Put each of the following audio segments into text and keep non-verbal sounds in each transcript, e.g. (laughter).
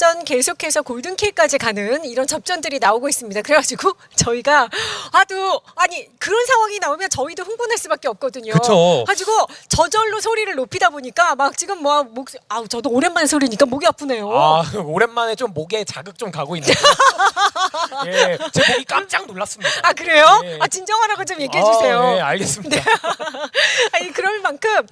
뭐 승자전 계속해서 골든킬까지 가는 이런 접전들이 나오고 있습니다. 그래가지고 (laughs) 저희가 아도 아니 그런 상황이 나오면 저희도 흥분할 수밖에 없거든요. 그쵸. 가지고 저절로 소리를 높이다 보니까 막 지금 뭐 목 아우 저도 오랜만에 소리니까 목이 아프네요. 아 (laughs) 오랜만에 좀 목에 자극 좀 가고 있는데 (laughs) 예, 제 목이 깜짝 놀랐습니다. 아, 그래요? 네. 아 진정하라고 좀 얘기해 주세요. 아, 네, 알겠습니다. 아니 그럴 만큼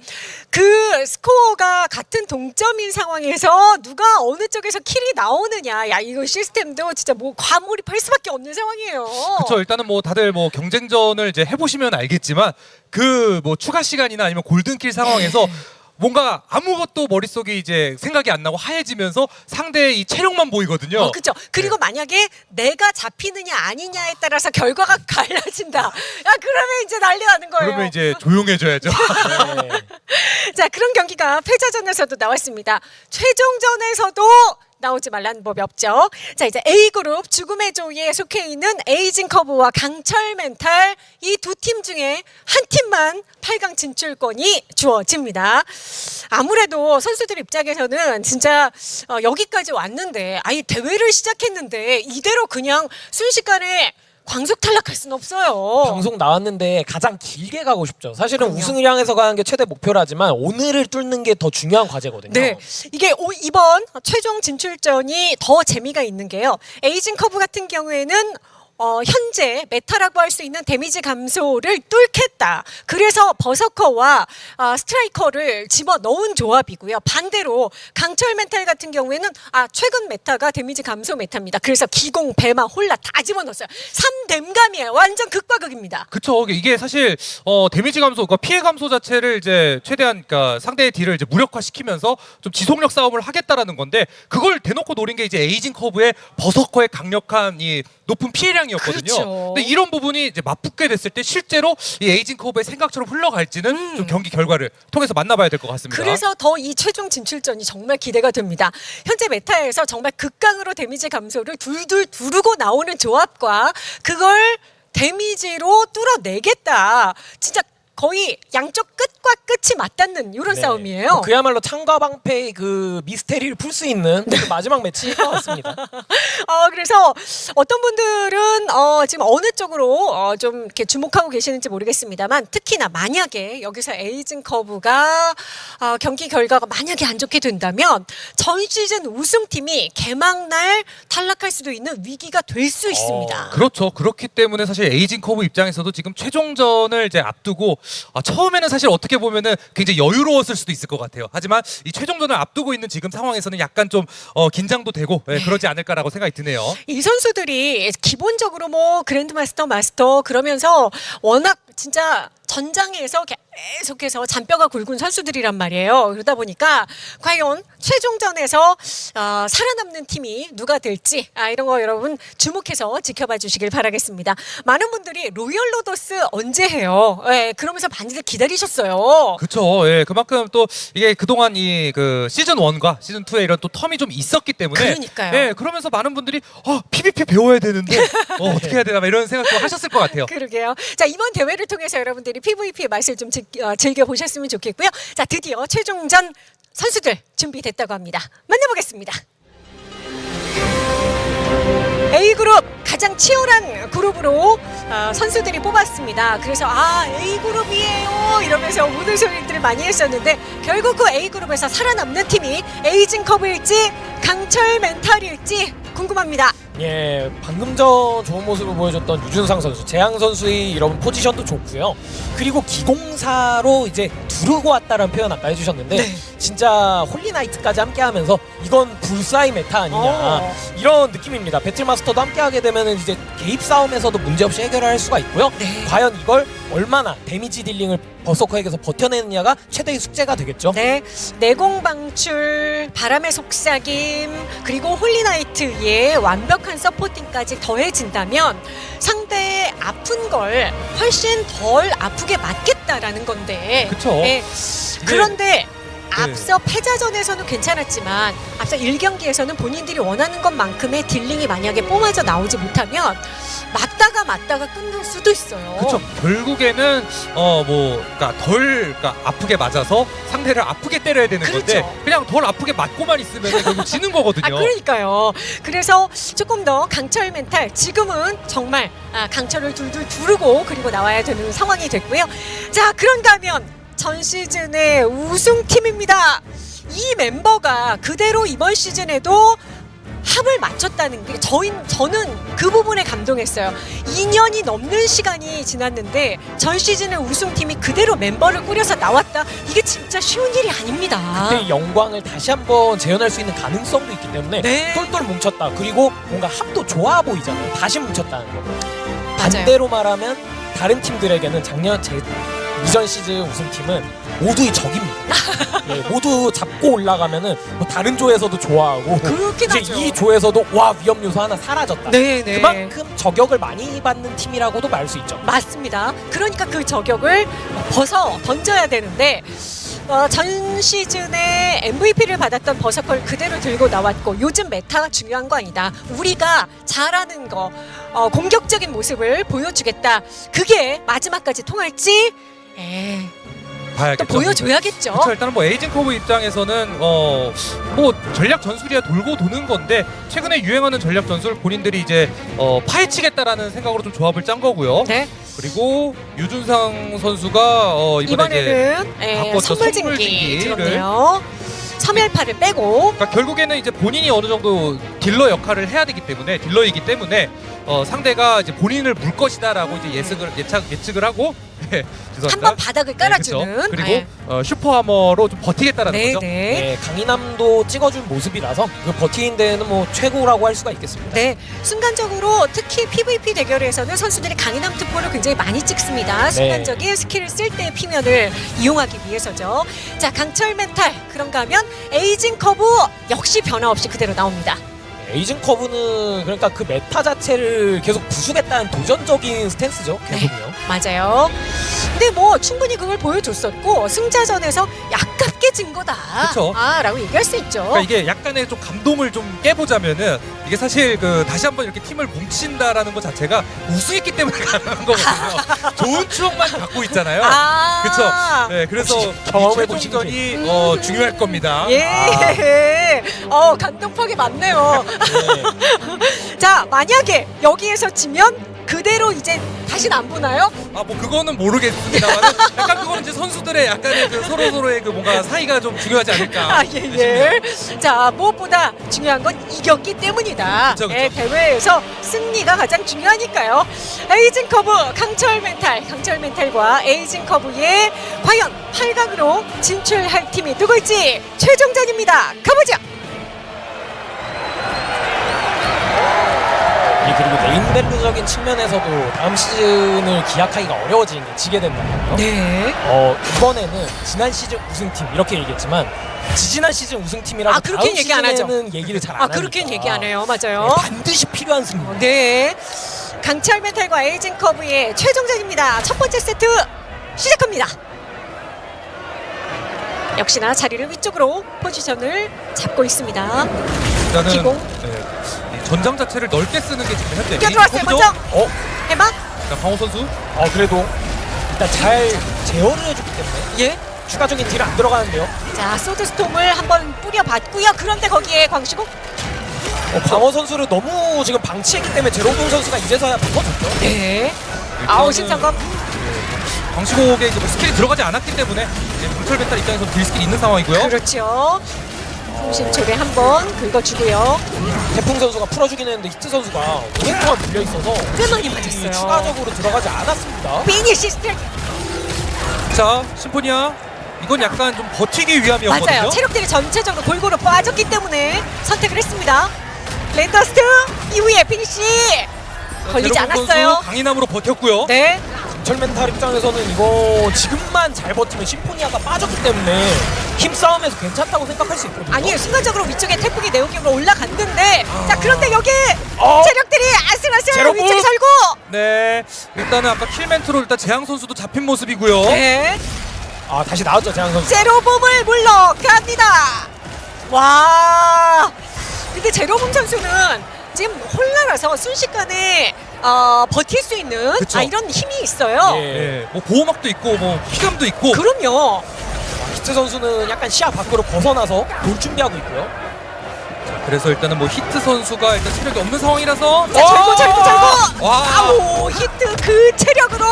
그 스코어가 같은 동점인 상황에서 누가 어느 쪽에서 킬이 나오느냐 야 이거 시스템도 진짜 뭐 과몰입할 수밖에 없는 상황이에요. 그렇죠. 일단은 뭐 다들 뭐 경쟁전을 이제 해보시면 알겠지만 그 뭐 추가 시간이나 아니면 골든킬 상황에서 네. 뭔가 아무것도 머릿속에 이제 생각이 안 나고 하얘지면서 상대의 이 체력만 보이거든요. 어, 그렇죠. 그리고 만약에 내가 잡히느냐 아니냐에 따라서 결과가 (laughs) 갈라진다. 야 그러면 이제 난리 나는 거예요. 그러면 이제 조용해져야죠. 네. (laughs) 자 그런 경기가 패자전에서도 나왔습니다. 최종전에서도 나오지 말라는 법이 없죠. 자 이제 A 그룹 죽음의 조이에 속해 있는 에이징 커브와 강철 멘탈 이 두 팀 중에 한 팀만 8강 진출권이 주어집니다. 아무래도 선수들 입장에서는 진짜 어, 여기까지 왔는데 아예 대회를 시작했는데 이대로 그냥 순식간에 광속 탈락할 수는 없어요. 방송 나왔는데 가장 길게 가고 싶죠. 사실은 그럼요. 우승을 향해서 가는 게 최대 목표라지만 오늘을 뚫는 게 더 중요한 과제거든요. 네, 이게 오- 이번 최종 진출전이 더 재미가 있는 게요. 에이징 커브 같은 경우에는 어, 현재 meta라고 할 수 있는 데미지 감소를 뚫겠다. 그래서 버서커와 아, 스트라이커를 집어 넣은 조합이고요. 반대로 강철 멘탈 같은 경우에는 아 최근 meta가 데미지 감소 meta입니다. 그래서 기공, 배마, 홀나 다 집어 넣었어요. 3댐감이에요. 완전 극과 극입니다. 그쵸. 이게 사실 어, 데미지 감소, 그러니까 피해 감소 자체를 이제 최대한 그러니까 상대의 딜을 이제 무력화시키면서 좀 지속력 싸움을 하겠다라는 건데 그걸 대놓고 노린 게 이제 에이징 커브의 버서커의 강력한 이 높은 피해량이었거든요. 그렇죠. 근데 이런 부분이 이제 맞붙게 됐을 때 실제로 이 에이징 커브의 생각처럼 흘러갈지는 좀 경기 결과를 통해서 만나봐야 될 것 같습니다. 음. 그래서 더 이 최종 진출전이 정말 기대가 됩니다. 현재 meta에서 정말 극강으로 데미지 감소를 둘둘 두르고 나오는 조합과 그걸 데미지로 뚫어내겠다. 진짜 거의 양쪽 끝과 끝이 맞닿는 이런 네. 싸움이에요. 뭐 그야말로 창과 방패의 그 미스테리를 풀 수 있는 그 마지막 매치일 것 같습니다. (laughs) 어, 그래서 어떤 분들은 어, 지금 어느 쪽으로 어, 좀 이렇게 주목하고 계시는지 모르겠습니다만 특히나 만약에 여기서 에이징 커브가 어, 경기 결과가 만약에 안 좋게 된다면 전 시즌 우승팀이 개막날 탈락할 수도 있는 위기가 될 수 있습니다. 그렇죠. 그렇기 때문에 사실 에이징 커브 입장에서도 지금 최종전을 이제 앞두고 아, 처음에는 사실 어떻게 보면은 굉장히 여유로웠을 수도 있을 것 같아요. 하지만 이 최종전을 앞두고 있는 지금 상황에서는 약간 좀 어, 긴장도 되고 예, 그러지 않을까라고 생각이 드네요. 이 선수들이 기본적으로 뭐 그랜드마스터 마스터 그러면서 워낙 진짜 전장에서 계속해서 잔뼈가 굵은 선수들이란 말이에요. 그러다 보니까 과연 최종전에서 어, 살아남는 팀이 누가 될지 아, 이런 거 여러분 주목해서 지켜봐 주시길 바라겠습니다. 많은 분들이 로열 로더스 언제 해요? 예, 그러면서 많이들 기다리셨어요. 그렇죠. 예, 그만큼 또 이게 그동안 이 그 시즌 1과 시즌 2의 이런 또 텀이 좀 있었기 때문에 그러니까요. 예, 그러면서 많은 분들이 어, PVP 배워야 되는데 어, 어떻게 해야 되나 막 이런 생각도 하셨을 것 같아요. (laughs) 그러게요. 자 이번 대회를 통해서 여러분들이 PVP 맛을 좀 즐, 어, 즐겨 보셨으면 좋겠고요. 자 드디어 최종전 선수들 준비됐다고 합니다. 만나보겠습니다. A 그룹 가장 치열한 그룹으로 어, 선수들이 뽑았습니다. 그래서 아 A 그룹이에요 이러면서 우는 소리들을 많이 했었는데 결국 그 A 그룹에서 살아남는 팀이 에이징 커브일지 강철 멘탈일지 궁금합니다. 예, 방금 전 좋은 모습을 보여줬던 유준상 선수, 재앙 선수의 이런 포지션도 좋고요. 그리고 기공사로 이제 두르고 왔다라는 표현 아까 해주셨는데 네. 진짜 홀리나이트까지 함께하면서 이건 불사의 meta 아니냐 어. 이런 느낌입니다. 배틀마스터도 함께하게 되면 이제 개입 싸움에서도 문제없이 해결할 수가 있고요. 네. 과연 이걸 얼마나 데미지 dealing을 버서커에게서 버텨내느냐가 최대의 숙제가 되겠죠. 네, 내공 방출, 바람의 속삭임, 그리고 홀리나이트의 완벽한 supporting까지 더해진다면 상대의 아픈 걸 훨씬 덜 아프게 맞겠다라는 건데. 그쵸. 네, 그런데 앞서 패자전에서는 괜찮았지만 앞서 1경기에서는 본인들이 원하는 것만큼의 dealing이 만약에 뿜어져 나오지 못하면 맞다가 맞다가 끝날 수도 있어요. 그렇죠. 결국에는 어 뭐 그러니까 덜 그러니까 아프게 맞아서 상대를 아프게 때려야 되는 건데 그렇죠. 그냥 덜 아프게 맞고만 있으면 결국 (laughs) 지는 거거든요. 아 그러니까요. 그래서 조금 더 강철 멘탈 지금은 정말 아, 강철을 둘둘 두르고 그리고 나와야 되는 상황이 됐고요. 자 그런가 하면 전 시즌의 우승팀입니다. 이 멤버가 그대로 이번 시즌에도 합을 맞췄다는 게 저인 저는 그 부분에 감동했어요. 2년이 넘는 시간이 지났는데 전 시즌의 우승팀이 그대로 멤버를 꾸려서 나왔다. 이게 진짜 쉬운 일이 아닙니다. 그때 영광을 다시 한번 재현할 수 있는 가능성도 있기 때문에 네. 똘똘 뭉쳤다. 그리고 뭔가 합도 좋아 보이잖아요. 다시 뭉쳤다는 거. 반대로 말하면 다른 팀들에게는 작년 제 이전 시즌 우승팀은 모두의 적입니다. 예, 모두 잡고 올라가면은 뭐 다른 조에서도 좋아하고 그렇긴 이제 하죠. 이 조에서도 와 위험 요소 하나 사라졌다. 네, 네. 그만큼 저격을 많이 받는 팀이라고도 말 수 있죠. 맞습니다. 그러니까 그 저격을 벗어 던져야 되는데 어, 전 시즌에 MVP를 받았던 버서커를 그대로 들고 나왔고 요즘 meta가 중요한 거 아니다. 우리가 잘하는 거 어, 공격적인 모습을 보여주겠다. 그게 마지막까지 통할지 에, 또 봐야겠죠. 보여줘야겠죠. 그렇죠. 일단은 뭐 에이징 커브 입장에서는 어 뭐 전략 전술이야 돌고 도는 건데 최근에 유행하는 전략 전술 본인들이 이제 어 파헤치겠다라는 생각으로 좀 조합을 짠 거고요. 네. 그리고 유준상 선수가 어 이번에 이번에는 에. 선물 진기 선물진기를. 들었네요. 섬열파를 빼고 그러니까 결국에는 이제 본인이 어느 정도 딜러 역할을 해야 되기 때문에 딜러이기 때문에 어 상대가 이제 본인을 물 것이다라고 이제 예측을 예측 예측을 하고 (laughs) 네, 죄송합니다. 한 번 바닥을 네, 깔아주는 그쵸. 그리고 네. 어, super armor로 좀 버티겠다라는 네, 거죠. 네. 예, 강인함도 찍어준 모습이라서 그 버티는 데는 뭐 최고라고 할 수가 있겠습니다. 네, 순간적으로 특히 PVP 대결에서는 선수들이 강인함 트포를 굉장히 많이 찍습니다. 순간적인 스킬을 쓸 때 피면을 이용하기 위해서죠. 자, 강철 멘탈 그런가 하면 에이징 커브 역시 변화 없이 그대로 나옵니다. 에이징 커브는 그러니까 그 meta 자체를 계속 부수겠다는 도전적인 stance죠. 계속요. 맞아요. 근데 뭐 충분히 그걸 보여줬었고 승자전에서 아깝게 진 거다. 그쵸. 아라고 얘기할 수 있죠. 그러니까 이게 약간의 좀 감동을 좀 깨보자면은 이게 사실 그 다시 한번 이렇게 팀을 뭉친다라는 것 자체가 우승했기 때문에 (laughs) 가능한 거거든요. 좋은 추억만 갖고 있잖아요. 아, 그쵸. 네, 그래서 경험해 이 보신 최종전이 어, 중요할 겁니다. 예. 아. (laughs) 어, 감동팍이 많네요. 네. (laughs) 자, 만약에 여기에서 지면 그대로 이제 다시는 안 보나요? 아, 뭐 그거는 모르겠습니다만 (laughs) 약간 그거는 이제 선수들의 약간의 그 서로 서로의 그 뭔가 사이가 좀 중요하지 않을까. 아, 예, 예. 자, 무엇보다 중요한 건 이겼기 때문이다. 그쵸, 그쵸. 예, 대회에서 승리가 가장 중요하니까요. 에이징 커브 강철 멘탈, 강철 멘탈과 에이징 커브의 과연 8강으로 진출할 팀이 누구일지 최종전입니다. 가보죠. 예, 그리고 네임밸류적인 측면에서도 다음 시즌을 기약하기가 어려워지는 게 지게 된다면요. 네. 어, 이번에는 지난 시즌 우승팀 이렇게 얘기했지만 지지난 시즌 우승팀이라고 아, 그렇게는 다음 얘기 안 하죠. 시즌에는 얘기를 잘안 아, 하니까 그렇게는 얘기 안 해요. 맞아요. 네, 반드시 필요한 승리. 네. 강철 멘탈과 에이징 커브의 최종전입니다. 첫 번째 세트 시작합니다. 역시나 자리를 위쪽으로 포지션을 잡고 있습니다. 일단은 기공. 네, 이 전장 자체를 넓게 쓰는 게 지금 현재 뛰어 들어왔어요. 메인 먼저. 어, 해봐. 자, 광호 선수. 어 그래도 일단 잘 제어를 해주기 때문에 예. 추가적인 딜 안 들어가는데요. 자, Sword Storm을 한번 뿌려봤고요. 그런데 거기에 광시곡. 어, 광호 선수를 너무 지금 방치했기 때문에 제로동 선수가 이제서야 바꿔줬죠. 네. 아우 신상검. 광시곡에 이제 뭐 스킬이 들어가지 않았기 때문에 이제 강철 멘탈 입장에서 딜 스킬이 있는 상황이고요. 그렇죠. 통신 초대 한번 긁어주고요. 태풍 선수가 풀어주긴 했는데 히트 선수가 오랫동안 동안 밀려 있어서 꽤 많이 딜이 맞았어요. 추가적으로 들어가지 않았습니다. 미니 시스템. 자, Symphonia. 이건 약간 좀 버티기 위함이었거든요. 맞아요. 체력들이 전체적으로 골고루 빠졌기 때문에 선택을 했습니다. 랜더스트 이후에 피니시 자, 걸리지 않았어요. 강인함으로 버텼고요. 네. 강철 멘탈 입장에서는 이거 지금만 잘 버티면 심포니아가 빠졌기 때문에 힘싸움에서 괜찮다고 생각할 수 있거든요. 아니 순간적으로 위쪽에 태풍이 내오기로 올라갔는데 자 그런데 여기 어? 체력들이 아슬아슬! 위쪽에 살고 네. 일단은 아까 킬멘트로 일단 재앙 선수도 잡힌 모습이고요. 네. 아 다시 나왔죠 재한 선수. 제로봄을 물러갑니다. 와. 근데 제로봄 선수는 지금 혼란해서 순식간에 어, 버틸 수 있는 그쵸. 아, 이런 힘이 있어요. 예. 예, 뭐 보호막도 있고 뭐 피감도 있고 그럼요. 히트 선수는 약간 시야 밖으로 벗어나서 볼 준비하고 있고요. 그래서 일단은 뭐 히트 선수가 일단 체력이 없는 상황이라서 자, 절고 절고 절고. 와. 아우 히트 그 체력으로.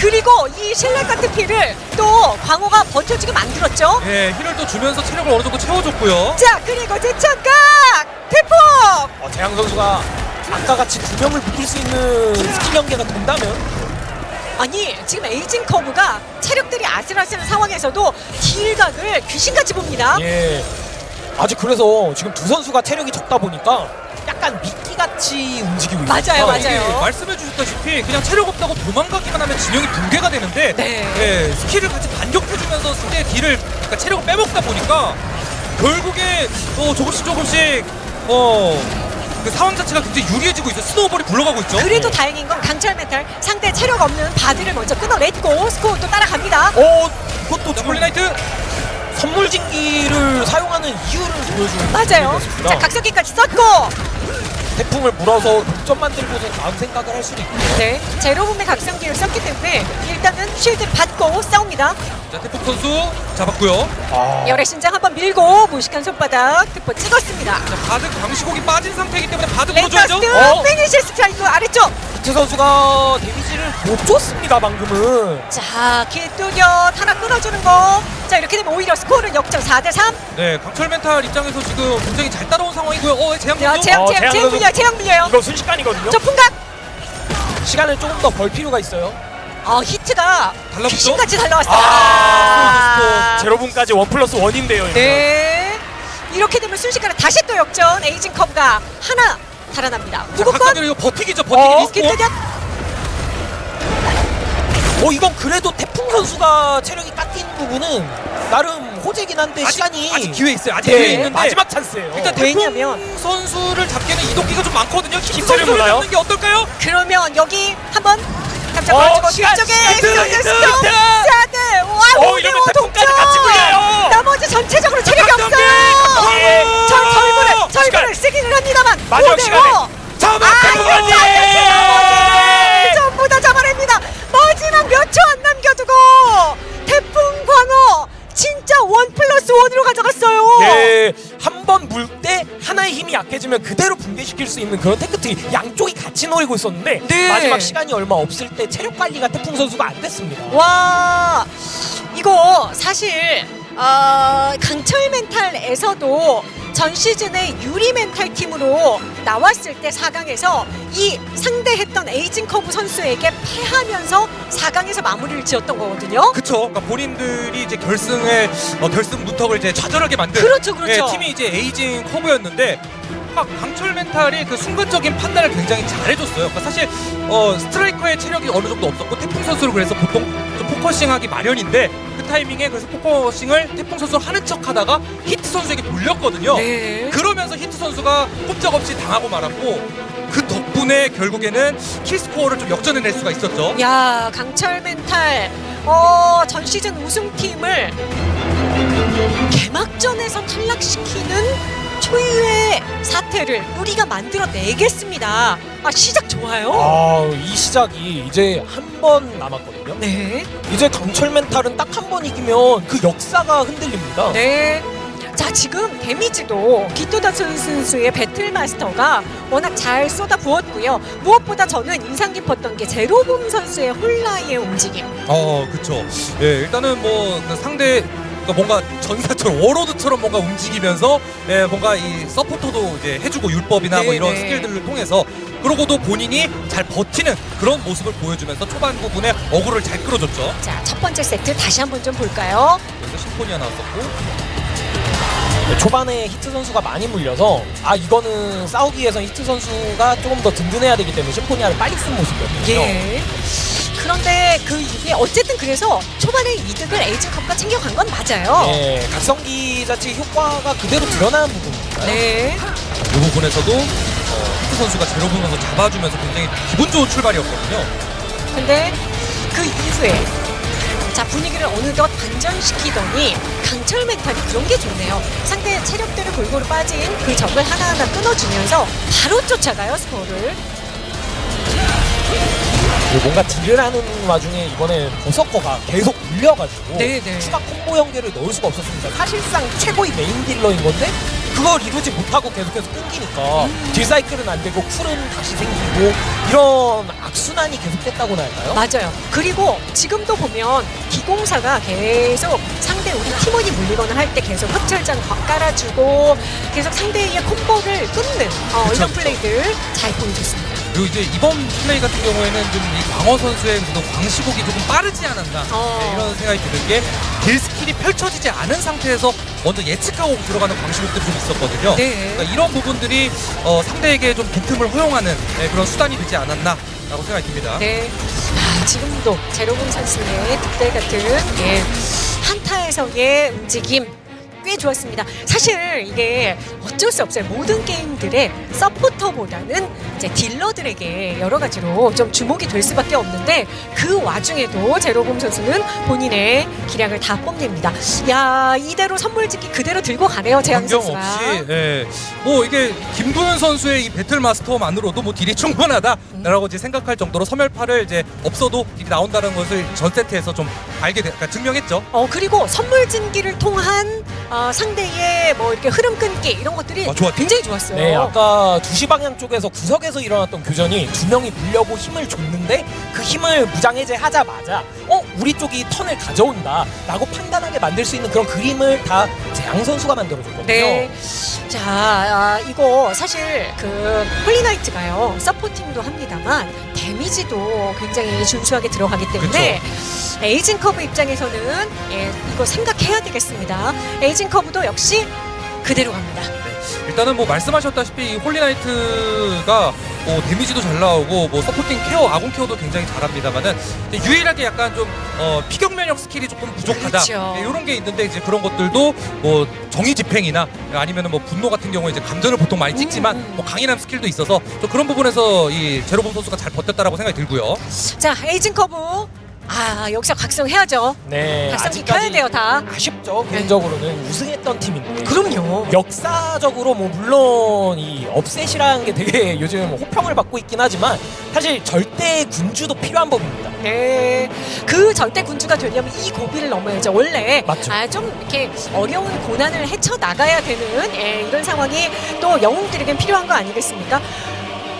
그리고 이 실낱 같은 피를 또 광호가 버텨주게 만들었죠. 예, 힐을 또 주면서 체력을 어느 정도 채워줬고요. 자 그리고 대천각 대폭. 어, 재앙 선수가 아까 같이 두 명을 묶을 수 있는 스킬 연계가 된다면 아니 지금 에이징 커브가 체력들이 아슬아슬한 상황에서도 딜각을 귀신같이 봅니다. 예. 아직 그래서 지금 두 선수가 체력이 적다 보니까 약간 미끼같이 움직이고 있어요. 맞아요, 맞아요. 말씀해 주셨다시피 그냥 체력 없다고 도망가기만 하면 진영이 붕괴가 되는데 네. 예, 스킬을 같이 반격해주면서 상대의 딜을 그러니까 체력을 빼먹다 보니까 결국에 어, 조금씩 조금씩 어, 그 상황 자체가 굉장히 유리해지고 있어요. snowball이 굴러가고 있죠. 그래도 다행인 건 강철 멘탈 상대 체력 없는 바드를 먼저 끊어냈고 스코어도 따라갑니다. 어, 이것도 자, 지금 홀리나이트 선물 진기를 사용하는 이유를 보여주는 맞아요. 자 각성기까지 썼고 태풍을 물어서 동점 만들고서 다음 생각을 할 수도 있고요. 네 제로붐의 각성기를 썼기 때문에 일단은 shield 받고 싸웁니다. 자, 태풍 선수 잡았고요. 아, 열의 신장 한번 밀고 무식한 손바닥 특포 찍었습니다. 자, 바드 강시곡이 빠진 상태이기 때문에 바드 랭가스트 물어줘야죠. 어? 피니시 스트라이크 아래쪽. 히트 선수가 데미지를 못 줬습니다 방금은. 자 길뚜렷 하나 끊어주는 거. 자 이렇게 되면 오히려 스코어는 역전 4대 3. 네, 강철 멘탈 입장에서 지금 굉장히 잘 따라온 상황이고요. 어, 재앙 야. 재앙 어, 재앙 재앙. 물려요 재앙 물려요. 이거 순식간이거든요. 저 풍각. 시간을 조금 더 벌 필요가 있어요. 아 히트가 달라붙죠? 귀신같이 달라붙었어요. 아, 제로붐까지 one plus one인데요. 네. 이렇게 되면 순식간에 다시 또 역전 에이징 커브가 하나 달아납니다. 각성기로 이거 버티기죠. 버티기 어? 어 이건 그래도 태풍 선수가 체력이 깎인 부분은 나름 호재긴 한데 아직, 시간이 아직 기회 있어요. 아직 네, 기회 있는데 마지막 찬스예요. 일단 왜냐면- 선수를 잡기에는 이동기가 좀 많거든요. 힘 힘을 선수를? 잡는 게 어떨까요? 그러면 여기 한번 감자 어, 걸어주고 시간, 뒤쪽에 시간, 스톱 히트, 스톱 히트. 사드 와 어, 이러면 동점 태풍까지 같이 굴려요. 나머지 전체적으로 체력이! 없어요 각성기! 저 절구를 시간. 절구를 쓰기는 합니다만 마지막 시간에 잡아 아 태풍 언니. 나머지 전부 다 잡아냅니다 마지막 몇 초 안 남겨두고 태풍 광어 진짜 one plus one으로 가져갔어요 예, 한번 물 때 하나의 힘이 약해지면 그대로 붕괴시킬 수 있는 그런 tech tree 양쪽이 같이 노리고 있었는데 네. 마지막 시간이 얼마 없을 때 체력 관리가 태풍 선수가 안 됐습니다. 와 이거 사실 어, 강철 멘탈에서도 전 시즌의 유리 멘탈 팀으로 나왔을 때 4강에서 이 상대했던 에이징 커브 선수에게 패하면서 4강에서 마무리를 지었던 거거든요. 그쵸. 그러니까 본인들이 이제 결승에 어, 결승 문턱을 이제 좌절하게 만든 그렇죠, 그렇죠. 예, 팀이 이제 에이징 커브였는데 막 강철 멘탈이 그 순간적인 판단을 굉장히 잘해줬어요. 그러니까 사실 어, 스트라이커의 체력이 어느 정도 없었고 태풍 선수를 그래서 보통 좀 focusing하기 마련인데 그 타이밍에 그래서 focusing을 태풍 선수가 하는 척하다가 히트 선수에게 돌렸거든요. 네. 그러면서 히트 선수가 꼼짝없이 당하고 말았고 그 덕분에 결국에는 킬 스코어를 좀 역전해낼 수가 있었죠. 야 강철 멘탈 어, 전 시즌 우승팀을 개막전에서 탈락시키는 초유의 사태를 우리가 만들어내겠습니다. 아 시작 좋아요. 아, 이 시작이 이제 한 번 남았거든요. 네. 이제 강철 멘탈은 딱 한 번 이기면 그 역사가 흔들립니다. 네. 자 지금 데미지도 기토다 선수의 배틀마스터가 워낙 잘 쏟아 부었고요. 무엇보다 저는 인상 깊었던 게 제로봄 선수의 홀라의 움직임. 어, 그쵸. 예, 일단은 뭐그 상대 그러니까 뭔가 전사처럼 워로드처럼 뭔가 움직이면서 예, 뭔가 이 서포터도 이제 해주고 율법이나 뭐 네, 이런 네. 스킬들을 통해서 그러고도 본인이 잘 버티는 그런 모습을 보여주면서 초반 부분에 어그로를 잘 끌어줬죠. 자 첫 번째 세트 다시 한번 좀 볼까요? 그래서 심포니아 나왔었고 네, 초반에 히트 선수가 많이 물려서 아 이거는 싸우기 위해선 히트 선수가 조금 더 든든해야 되기 때문에 심포니아를 빨리 쓴 모습이었거든요. 예. 그런데 그 이게 어쨌든 그래서 초반에 이득을 에이징 커브가 챙겨간 건 맞아요. 예, 각성기 자체 효과가 그대로 드러나는 부분입니다. 네. 이 부분에서도 어, 히트 선수가 제로분 선수 잡아주면서 굉장히 기분 좋은 출발이었거든요. 근데 그 이후에 자 분위기를 어느덧 반전시키더니 강철 멘탈이 그런 게 좋네요. 상대의 체력대로 골고루 빠진 그 적을 하나하나 끊어주면서 바로 쫓아가요 스코어를. 뭔가 딜을 하는 와중에 이번에 버서커가 계속 물려가지고 네, 네. 추가 콤보 연계를 넣을 수가 없었습니다. 사실상 최고의 메인 딜러인 건데 그걸 이루지 못하고 계속해서 끊기니까 음. 딜 사이클은 안 되고 쿨은 다시 생기고 이런 악순환이 계속됐다고나 할까요? 맞아요. 그리고 지금도 보면 기공사가 계속 상대 우리 팀원이 물리거나 할 때 계속 흡철장 깔아주고 계속 상대의 콤보를 끊는 어, 그쵸, 이런. 플레이들 잘 보여줬습니다. 그리고 이제 이번 플레이 같은 경우에는 좀 이 광어 선수의 그 광시곡이 조금 빠르지 않았나 어. 네, 이런 생각이 드는 게 딜 스킬이 펼쳐지지 않은 상태에서 먼저 예측하고 들어가는 광시곡들이 좀 있었거든요. 네. 그러니까 이런 부분들이 어, 상대에게 좀 빈틈을 허용하는 네, 그런 수단이 되지 않았나 라고 생각이 듭니다. 네. 아, 지금도 제로공 선수의 득대 같은 예, 한타에서의 움직임 꽤 좋았습니다. 사실 이게 어쩔 수 없어요. 모든 게임들의 서포터보다는 이제 딜러들에게 여러 가지로 좀 주목이 될 수밖에 없는데 그 와중에도 제로공 선수는 본인의 기량을 다 뽐냅니다. 야 이대로 선물 짓기 그대로 들고 가네요. 재현 선수가. 없이 예. 뭐 이게 김도현 선수의 이 배틀 마스터만으로도 뭐 딜이 충분하다라고 이제 생각할 정도로 섬멸파를 이제 없어도 딜이 나온다는 것을 전 세트에서 좀 알게 돼, 그러니까 증명했죠. 어 그리고 선물 진기를 통한 어, 상대의 뭐 이렇게 흐름 끊기 이런 것들이 아. 굉장히 좋았어요. 네, 아까 2시 방향 쪽에서 구석에서 일어났던 교전이 두 명이 물려고 힘을 줬는데 그 힘을 무장해제하자마자 어 우리 쪽이 턴을 가져온다 라고 판단하게 만들 수 있는 그런 그림을 다 재앙 선수가 만들어줬거든요. 네. 자, 아, 이거 사실 그 홀리나이트가요 supporting도 합니다만 데미지도 굉장히 준수하게 들어가기 때문에 에이징 커브 입장에서는 예, 이거 생각해야 되겠습니다. 에이징 커브도 역시 그대로 갑니다. 일단은 뭐 말씀하셨다시피 이 홀리나이트가 뭐 데미지도 잘 나오고 뭐 supporting 케어, 아군 케어도 굉장히 잘합니다만은 유일하게 약간 좀 어, 피격 면역 스킬이 조금 부족하다 그렇죠. 이런 게 있는데 이제 그런 것들도 뭐 정의 집행이나 아니면은 뭐 분노 같은 경우에 이제 감전을 보통 많이 찍지만 음, 음. 뭐 강인함 스킬도 있어서 좀 그런 부분에서 이 제로범 선수가 잘 버텼다라고 생각이 들고요. 자, 에이징 커브 아 여기서 각성해야죠. 네, 각성기 켜야 돼요 다. 아쉽죠. 개인적으로는 우승했던 팀인데. 그럼요. 역사적으로 뭐 물론 이 upset이라는 게 되게 (laughs) 요즘 호평을 받고 있긴 하지만 사실 절대 군주도 필요한 법입니다. 네, 그 절대 군주가 되려면 이 고비를 넘어야죠. 원래 맞죠. 아, 좀 이렇게 어려운 고난을 헤쳐 나가야 되는 예, 이런 상황이 또 영웅들에겐 필요한 거 아니겠습니까?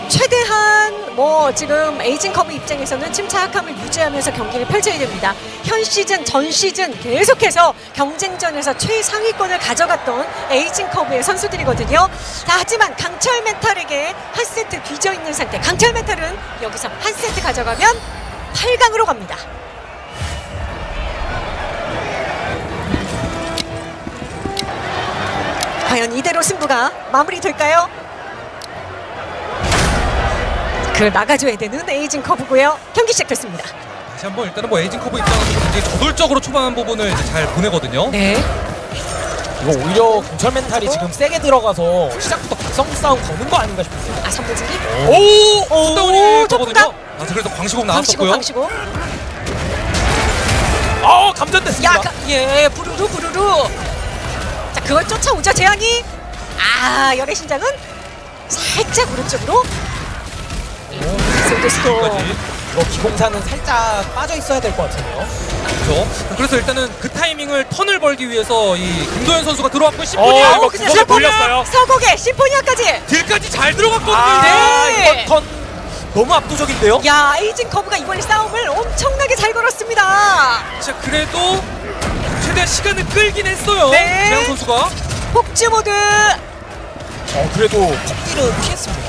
최대한 뭐 지금 에이징 커브 입장에서는 침착함을 유지하면서 경기를 펼쳐야 됩니다. 현 시즌, 전 시즌 계속해서 경쟁전에서 최상위권을 가져갔던 에이징 커브의 선수들이거든요. 자, 하지만 강철 멘탈에게 한 세트 뒤져 있는 상태. 강철 멘탈은 여기서 한 세트 가져가면 8강으로 갑니다. 과연 이대로 승부가 마무리될까요? 그 나가줘야 되는 에이징 커브고요. 경기 시작됐습니다. 다시 한번 일단은 뭐 에이징 커브 입장에서 굉장히 저돌적으로 초반 부분을 이제 잘 보내거든요. 네. 이거 오히려 군철 멘탈이 지금 세게 들어가서 시작부터 각성 싸움 거는 거 아닌가 싶었어요. 아 선불진기. 오! 오. 거거든요. 아, 그래서 광시고 나왔었고요. 광시고. 어 감전됐습니다. 야, 가, 예, 부르르 부르르. 자, 그걸 쫓아오죠 재앙이. 아, 열의 신장은 살짝 오른쪽으로. 소드스토. 까지 이거 기공사는 살짝 빠져 있어야 될 것 같은데요. 그렇죠. 그래서 일단은 그 타이밍을 턴을 벌기 위해서 이 김도현 선수가 들어왔고 심포니아 어, 이거 근데 구석에 심포니아 돌렸어요. 서곡에 심포니아까지. 딜까지 잘 들어갔거든요. 아, 네. 이거 턴 너무 압도적인데요. 야, 에이징 커브가 이번에 싸움을 엄청나게 잘 걸었습니다. 자 그래도 최대한 시간을 끌긴 했어요. 네. 재영 선수가. 폭주 모드. 어 그래도 폭딜은 피했습니다.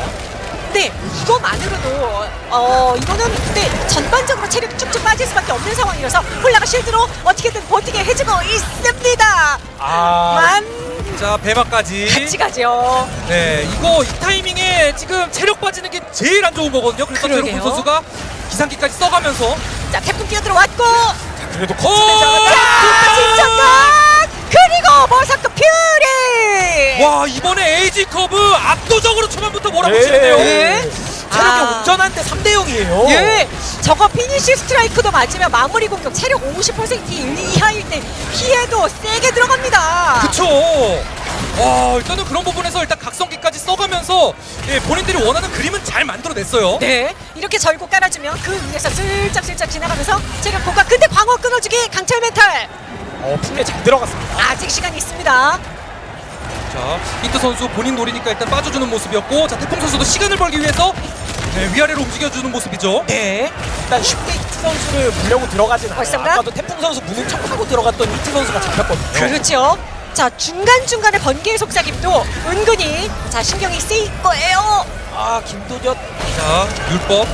네, 이거만으로도 어 이거는 근데 전반적으로 체력이 쭉쭉 빠질 수밖에 없는 상황이라서 홀나가 실드로 어떻게든 버티게 해주고 있습니다. 아만자 배마까지. 같이 가죠. 네 이거 이 타이밍에 지금 체력 빠지는 게 제일 안 좋은 거거든요. 그래서. 제로군 선수가 기상기까지 써가면서 자, 태풍 뛰어 들어왔고 그래도 오! 거침에 자, 잡았다. 진정각 그리고 버서크 퓨리. 와 이번에 에이지 커브 압도적으로 초반부터 몰아붙이는데요. 네. 체력이 아. 온전한데 3대 0이에요. 예, 저거 피니시 스트라이크도 맞으면 마무리 공격 체력 50% 이하일 때 피해도 세게 들어갑니다. 그쵸. 와 일단은 그런 부분에서 일단 각성기까지 써가면서 예, 본인들이 원하는 그림은 잘 만들어냈어요. 네, 이렇게 절고 깔아주면 그 위에서 슬쩍슬쩍 지나가면서 체력 고가. 근데 광어 끊어주기 강철 멘탈. 어, 풍에 잘 들어갔습니다. 아직 시간이 있습니다. 자 히트 선수 본인 노리니까 일단 빠져주는 모습이었고 자 태풍 선수도 시간을 벌기 위해서 네, 위아래로 움직여주는 모습이죠. 네. 일단 쉽게 히트 선수를 물려고 들어가진 않아요. 벌써인가? 아까도 태풍 선수 무는 척하고 들어갔던 히트 선수가 잡혔거든요. 그렇죠. 자 중간중간에 번개의 속삭임도 은근히 자 신경이 쓰일 거예요. 아, 김도전. 자 율법.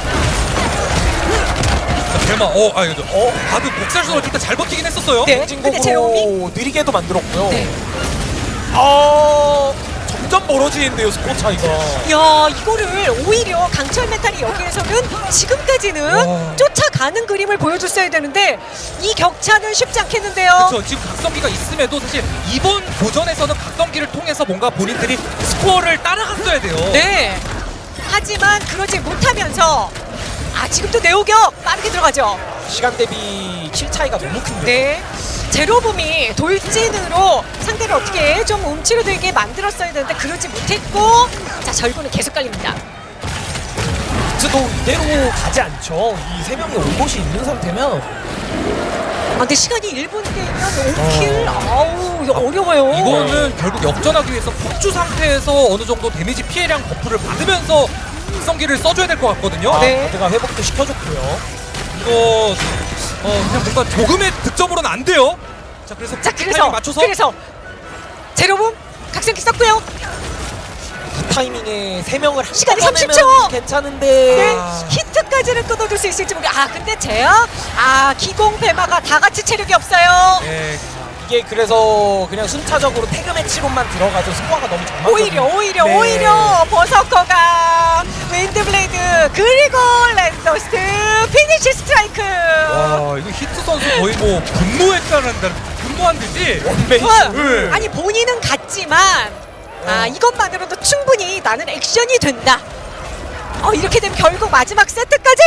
자 대마 어 아 이거 어 바드 복살선을 일단 잘 버티긴 했었어요. 네. 근데 제로미? 진공으로 느리게도 만들었고요. 네. 아, 점점 멀어지는데요, 스코어 차이가. 야 이거를 오히려 강철 메탈이 여기에서는 지금까지는 와. 쫓아가는 그림을 보여줬어야 되는데 이 격차는 쉽지 않겠는데요. 그렇죠. 지금 각성기가 있음에도 사실 이번 도전에서는 각성기를 통해서 뭔가 본인들이 스코어를 따라갔어야 돼요. 네. 하지만 그러지 못하면서 아 지금도 내오격 빠르게 들어가죠. 시간 대비 킬 차이가 너무 큰데. 네. 제로봄이 돌진으로 상대를 어떻게 좀 움츠러들게 만들었어야 되는데 그러지 못했고 자 절구는 계속 깔립니다. 도 이대로 가지 않죠. 이 세 명이 올 곳이 있는 상태면 아, 근데 시간이 1분 되면 5킬 아우 이거 어려워요. 이거는 결국 역전하기 위해서 폭주 상태에서 어느 정도 데미지 피해량 버프를 받으면서 각성기를 써줘야 될 것 같거든요. 아, 네. 바드가 회복도 시켜줬고요. 이거 어 그냥 뭔가 조금의 득점으로는 안 돼요. 자 그래서 자 그래서 맞춰서 그래서 제로봄 각성기 썼고요. 그 타이밍에 세 명을 시간이 한꺼번에 30초! 내면 괜찮은데. 네, 아. 히트까지는 끊어줄 수 있을지 모르겠. 아 근데 제야 아 기공 배마가 다 같이 체력이 없어요. 예, 이게 그래서 그냥 순차적으로 태그 매치로만 들어가죠. 스코어가 너무 정말 오히려 오히려 네. 오히려 버서커가 Wind Blade 그리고 Red Dust Finish Strike. 와 이거 히트 선수 거의 뭐 분노했다는 분노한 듯이 원베이스. 어, 네. 아니 본인은 갔지만 아 이것만으로도 충분히 나는 액션이 된다. 어 이렇게 되면 결국 마지막 세트까지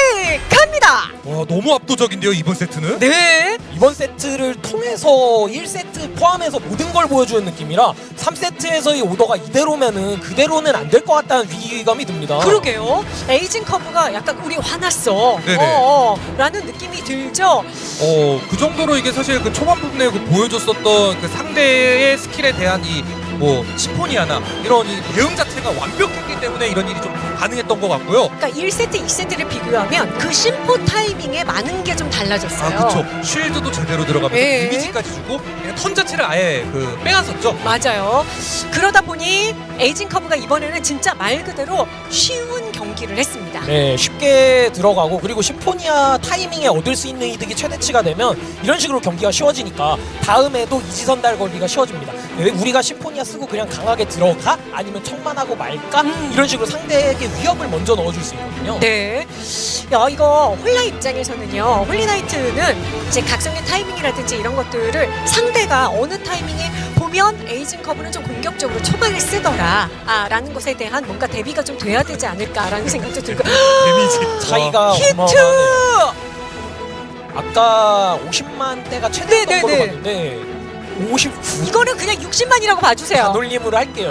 갑니다. 와 너무 압도적인데요 이번 세트는. 네. 이번 세트를 통해서 1세트 포함해서 모든 걸 보여주는 느낌이라 3세트에서의 오더가 이대로면은 그대로는 안 될 것 같다는 위기감이 듭니다. 그러게요. 에이징 커브가 약간 우리 화났어. 네네. 어, 어, 라는 느낌이 들죠. 어, 그 정도로 이게 사실 그 초반 부분에 그 보여줬었던 그 상대의 스킬에 대한 이 뭐 심포니아나 이런 이 대응 자체가 완벽했기 때문에 이런 일이 좀 가능했던 것 같고요. 그러니까 1세트, 2세트를 비교하면 그 심포 타이밍에 많은 게 좀 달라졌어요. 아, 그쵸. shield도 제대로 들어가면서 예. 데미지까지 주고 그냥 턴 자체를 아예 그 빼앗았죠. 맞아요. 그러다 보니 에이징 커브가 이번에는 진짜 말 그대로 쉬운 경기를 했습니다. 네, 쉽게 들어가고 그리고 심포니아 타이밍에 얻을 수 있는 이득이 최대치가 되면 이런 식으로 경기가 쉬워지니까 다음에도 이지선다를 걸기가 쉬워집니다. 네, 우리가 심포니아 쓰고 그냥 강하게 들어가 아니면 척만 하고 말까 음. 이런 식으로 상대에게 위협을 먼저 넣어줄 수 있거든요. 네. 야, 이거 홀나 입장에서는요. 홀리나이트는 이제 각성의 타이밍이라든지 이런 것들을 상대가 어느 타이밍에 보면 에이징 커브는 좀 공격적으로 초반에 쓰더라. 아, 라는 것에 대한 뭔가 대비가 좀 돼야 되지 않을까라는 생각도 들고. 데미지 (gasps) 차이가 히트! 어마어마하네요. 아까 50만 대가 최대였던 네, 네, 걸로 네. 봤는데 59 이거는 그냥 60만이라고 봐주세요. 반올림으로 할게요.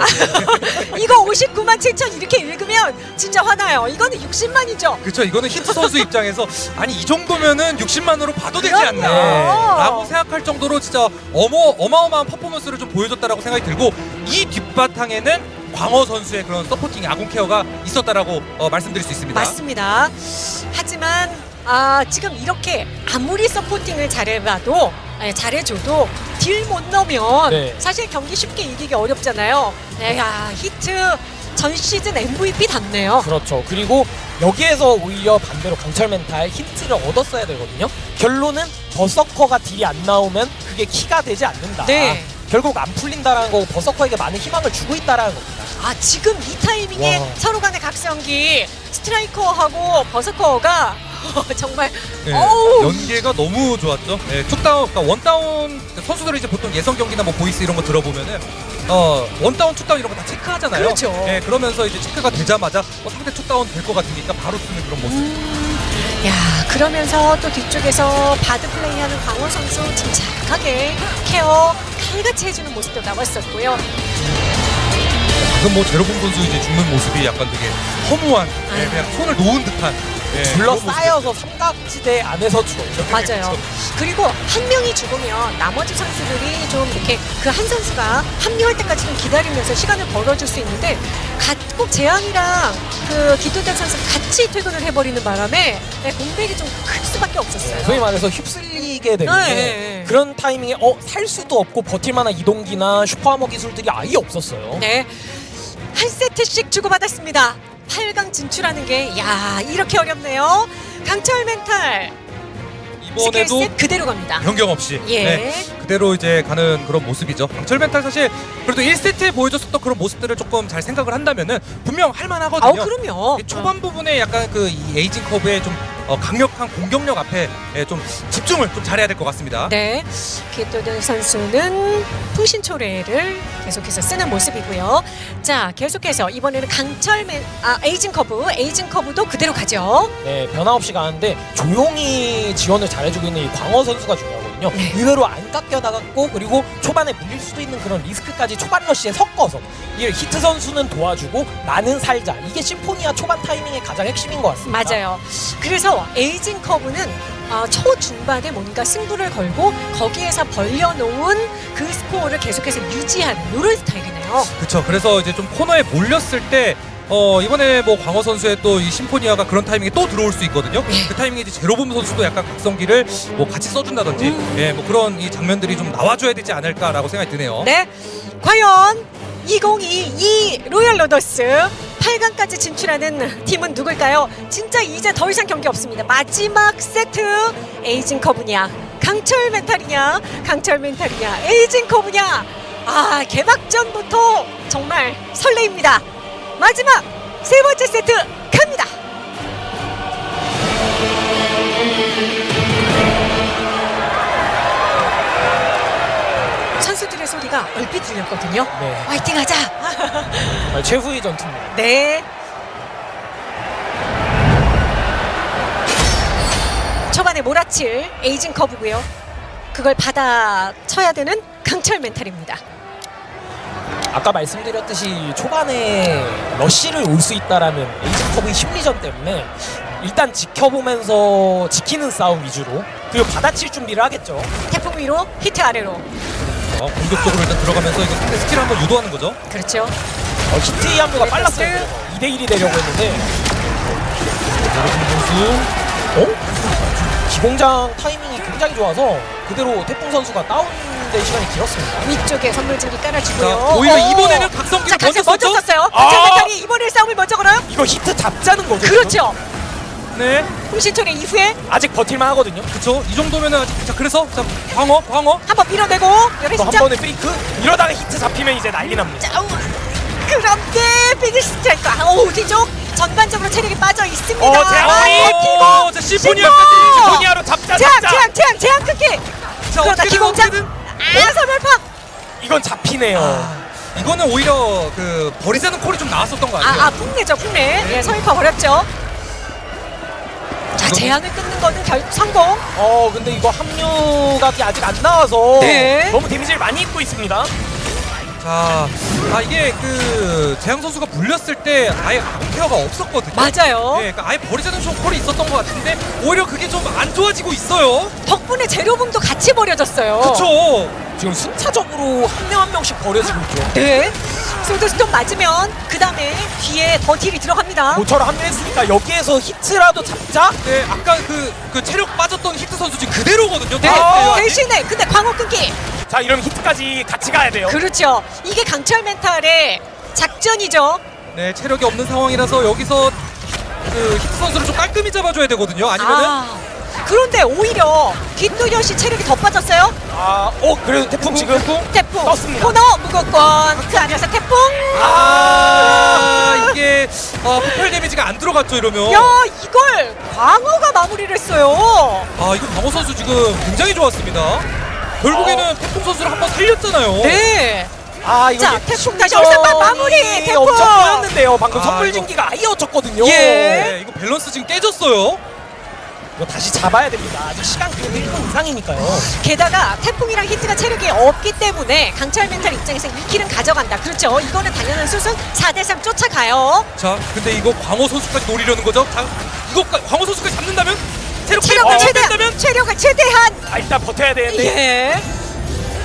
(laughs) 이거 59만 7천 이렇게 읽으면 진짜 화나요. 이거는 60만이죠. 그쵸 이거는 히트 선수 입장에서 아니 이 정도면은 60만으로 봐도 되지 그럼요. 않나 라고 생각할 정도로 진짜 어머, 어마어마한 퍼포먼스를 좀 보여줬다라고 생각이 들고 이 뒷바탕에는 광어 선수의 그런 supporting 아군 케어가 있었다라고 어, 말씀드릴 수 있습니다 맞습니다. 하지만 아, 지금 이렇게 아무리 supporting을 잘해봐도 예, 잘해줘도 딜 못 넣으면 네. 사실 경기 쉽게 이기기 어렵잖아요. 야 히트 전 시즌 MVP 답네요. 그렇죠. 그리고 여기에서 오히려 반대로 강철 멘탈 힌트를 얻었어야 되거든요. 결론은 버서커가 딜이 안 나오면 그게 키가 되지 않는다. 네. 결국 안 풀린다라는 거고 버서커에게 많은 희망을 주고 있다라는 겁니다. 아 지금 이 타이밍에 와. 서로 간의 각성기 스트라이커하고 버서커가 (laughs) 정말 네. 연계가 너무 좋았죠. 네, two down, 그러니까 one down 선수들이 이제 보통 예선 경기나 뭐 보이스 이런 거 들어보면은 어 one down, two down 이런 거 다 체크하잖아요. 그렇죠. 네, 그러면서 이제 체크가 되자마자 어, 상대 two down 될 것 같으니까 바로 쓰는 그런 모습. 음, 야 그러면서 또 뒤쪽에서 바드 플레이하는 광어 선수 침착하게 케어 칼같이 해주는 모습도 나왔었고요. 방금 뭐 제로봉 선수 이제 죽는 모습이 약간 되게 허무한 예. 그냥 손을 놓은 듯한. 둘러싸여서 삼각지대 안에서 죽었죠. 맞아요. 그리고 한 명이 죽으면 나머지 선수들이 좀 이렇게 그 한 선수가 합류할 때까지 좀 기다리면서 시간을 벌어줄 수 있는데 가- 꼭 재앙이랑 그 기도단 선수가 같이 퇴근을 해버리는 바람에 네, 공백이 좀 클 수밖에 없었어요. 소위 말해서 휩쓸리게 되는데 네. 그런 타이밍에 어 살 수도 없고 버틸 만한 이동기나 슈퍼하머 기술들이 아예 없었어요. 네. 한 세트씩 주고받았습니다. 8강 진출하는 게, 야 이렇게 어렵네요. 강철 멘탈. 이번에도 그대로 갑니다. 변경 없이 예. 네, 그대로 이제 가는 그런 모습이죠. 강철 멘탈 사실 그래도 1세트에 보여줬었던 그런 모습들을 조금 잘 생각을 한다면은 분명 할 만하거든요. 아우, 그럼요. 이 초반 부분에 약간 그이 에이징 커브의 좀 어, 강력한 공격력 앞에 예, 좀 집중을 좀 잘해야 될 것 같습니다. 네. 기도든 선수는 풍신초래를 계속해서 쓰는 모습이고요. 자, 계속해서 이번에는 강철 멘, 아, 에이징 커브, 에이징 커브도 그대로 가죠. 네, 변화 없이 가는데 조용히 지원을 잘해주고 있는 이 광어 선수가 중요하 거든요. 네. 의외로 안 깎여 나갔고 그리고 초반에 물릴 수도 있는 그런 리스크까지 초반 러시에 섞어서 이 히트 선수는 도와주고 나는 살자. 이게 심포니아 초반 타이밍의 가장 핵심인 것 같습니다. 맞아요. 그래서 에이징 커브는 어, 초중반에 뭔가 승부를 걸고 거기에서 벌려놓은 그 스코어를 계속해서 유지하는 이런 스타일이네요. 그렇죠. 그래서 이제 좀 코너에 몰렸을 때 어, 이번에 뭐 광어 선수의 또 이 심포니아가 그런 타이밍에 또 들어올 수 있거든요. 네. 그 타이밍에 이제 제로봄 선수도 약간 각성기를 뭐 같이 써준다든지, 음. 예, 뭐 그런 이 장면들이 좀 나와줘야 되지 않을까라고 생각이 드네요. 네. 과연 2022 로열 로더스 8강까지 진출하는 팀은 누굴까요? 진짜 이제 더 이상 경기 없습니다. 마지막 세트 에이징 커브냐 강철 멘탈이냐 강철 멘탈이냐 에이징 커브냐 아 개막전부터 정말 설레입니다. 마지막 세 번째 세트 갑니다. 선수들의 소리가 얼핏 들렸거든요. 네, 화이팅 하자. 정말 최후의 전투입니다. 네. 초반에 몰아칠 에이징 커브고요. 그걸 받아 쳐야 되는 강철 멘탈입니다. 아까 말씀드렸듯이 초반에 러쉬를 올 수 있다라는 에이징 커브의 심리전 때문에 일단 지켜보면서 지키는 싸움 위주로 그리고 받아칠 준비를 하겠죠. 태풍 위로 히트 아래로. 어, 공격적으로 일단 들어가면서 이거 상대 스킬 한번 유도하는 거죠. 그렇죠. 어, 히트의 합류가 빨랐어요. 2대1이 되려고 했는데 제로봄 선수. 어? 기공장 타이밍이 굉장히 좋아서 그대로 태풍 선수가 다운 된 시간이 길었습니다. 위쪽에 선물진기 깔아주고요. 자, 오히려 오! 이번에는 각성기를 자, 먼저 먼저? 썼어요. 아! 멘탈이 이번에 싸움을 먼저 걸어요. 이거 히트 잡자는 거죠. 그렇죠. 네, 풍신초래 이후에 지금? 아직 버틸만 하거든요. 그렇죠. 이 정도면은 아직 자 그래서 자 광어, 광어. 한번 밀어내고 열애 또한 시작. 번에 페이크 이러다가 히트 잡히면 이제 난리 납니다. 자, 우, 그런데 피니시 스트라이크. 아, 오, 뒤쪽 전반적으로 체력이 빠져 있습니다. 어, 재앙! 아, 오, 기공! 자 심포니아까지. 심포! 포니아로 잡자 잡자. 재앙, 재앙, 재앙 끊기. 자 그러나 어떻게든 기공장. 어떻게든. 아, 선멸팍. 이건 잡히네요. 아, 이거는 오히려 그 버리자는 콜이 좀 나왔었던 것 같아요. 아, 아, 풍내죠, 풍내. 예, 서울파 버렸죠. 자, 재앙을 끊는 거는 결 성공. 어 근데 이거 합류각이 아직 안 나와서 네. 너무 데미지를 많이 입고 있습니다. 자, 아 이게 그 재앙 선수가 물렸을 때 아예 암케어가 없었거든요. 맞아요. 예, 그러니까 아예 버리자는 콜이 있었던 것 같은데 오히려 그게 좀 안 좋아지고 있어요. 덕분에 재료봉도 같이 버려졌어요. 그렇죠. 지금 순차적으로 한 명 한 명씩 버려지고 있죠. 네. 소드스톤 맞으면 그 다음에 뒤에 더 딜이 들어갑니다. 모처럼 합류했으니까 여기에서 히트라도 잡자. 네, 아까 그, 그 체력 빠졌던 히트 선수 지금 그대로거든요. 네. 아, 대신에 근데 광어 끊기. 자 이러면 히트까지 같이 가야 돼요. 그렇죠. 이게 강철 멘탈의 작전이죠. 네, 체력이 없는 상황이라서 여기서 그 히트 선수를 좀 깔끔히 잡아줘야 되거든요. 아니면은 아, 그런데 오히려 뒷두현 씨 체력이 더 빠졌어요. 아, 어 그래도 태풍 지금 태풍 떴습니다. 코너 무거권 그 안에서 태풍. 아, 이게 아, 폭발 데미지가 안 들어갔죠 이러면. 야 이걸 광어가 마무리를 했어요. 아, 이거 강호 선수 지금 굉장히 좋았습니다. 결국에는 태풍 선수를 한번 살렸잖아요. 네. 아 이거 자, 태풍 다시 올스타 마무리, 태풍! 엄청 꼬였는데요. 방금 아, 선물 이거- 진기가 아예 어쳤거든요. 예. 네, 이거 밸런스 지금 깨졌어요. 이거 다시 잡아야 됩니다. 아직 시간 그래도 1분 이상이니까요. 게다가 태풍이랑 히트가 체력이 없기 때문에 강철 멘탈 입장에서 2킬은 가져간다. 그렇죠. 이거는 당연한 수순 4대3 쫓아가요. 자, 근데 이거 광호 선수까지 노리려는 거죠? 자, 이거 광호 선수까지 잡는다면 체력 체력을 어, 최대한 체력을 최대한 아, 일단 버텨야 되는데 예.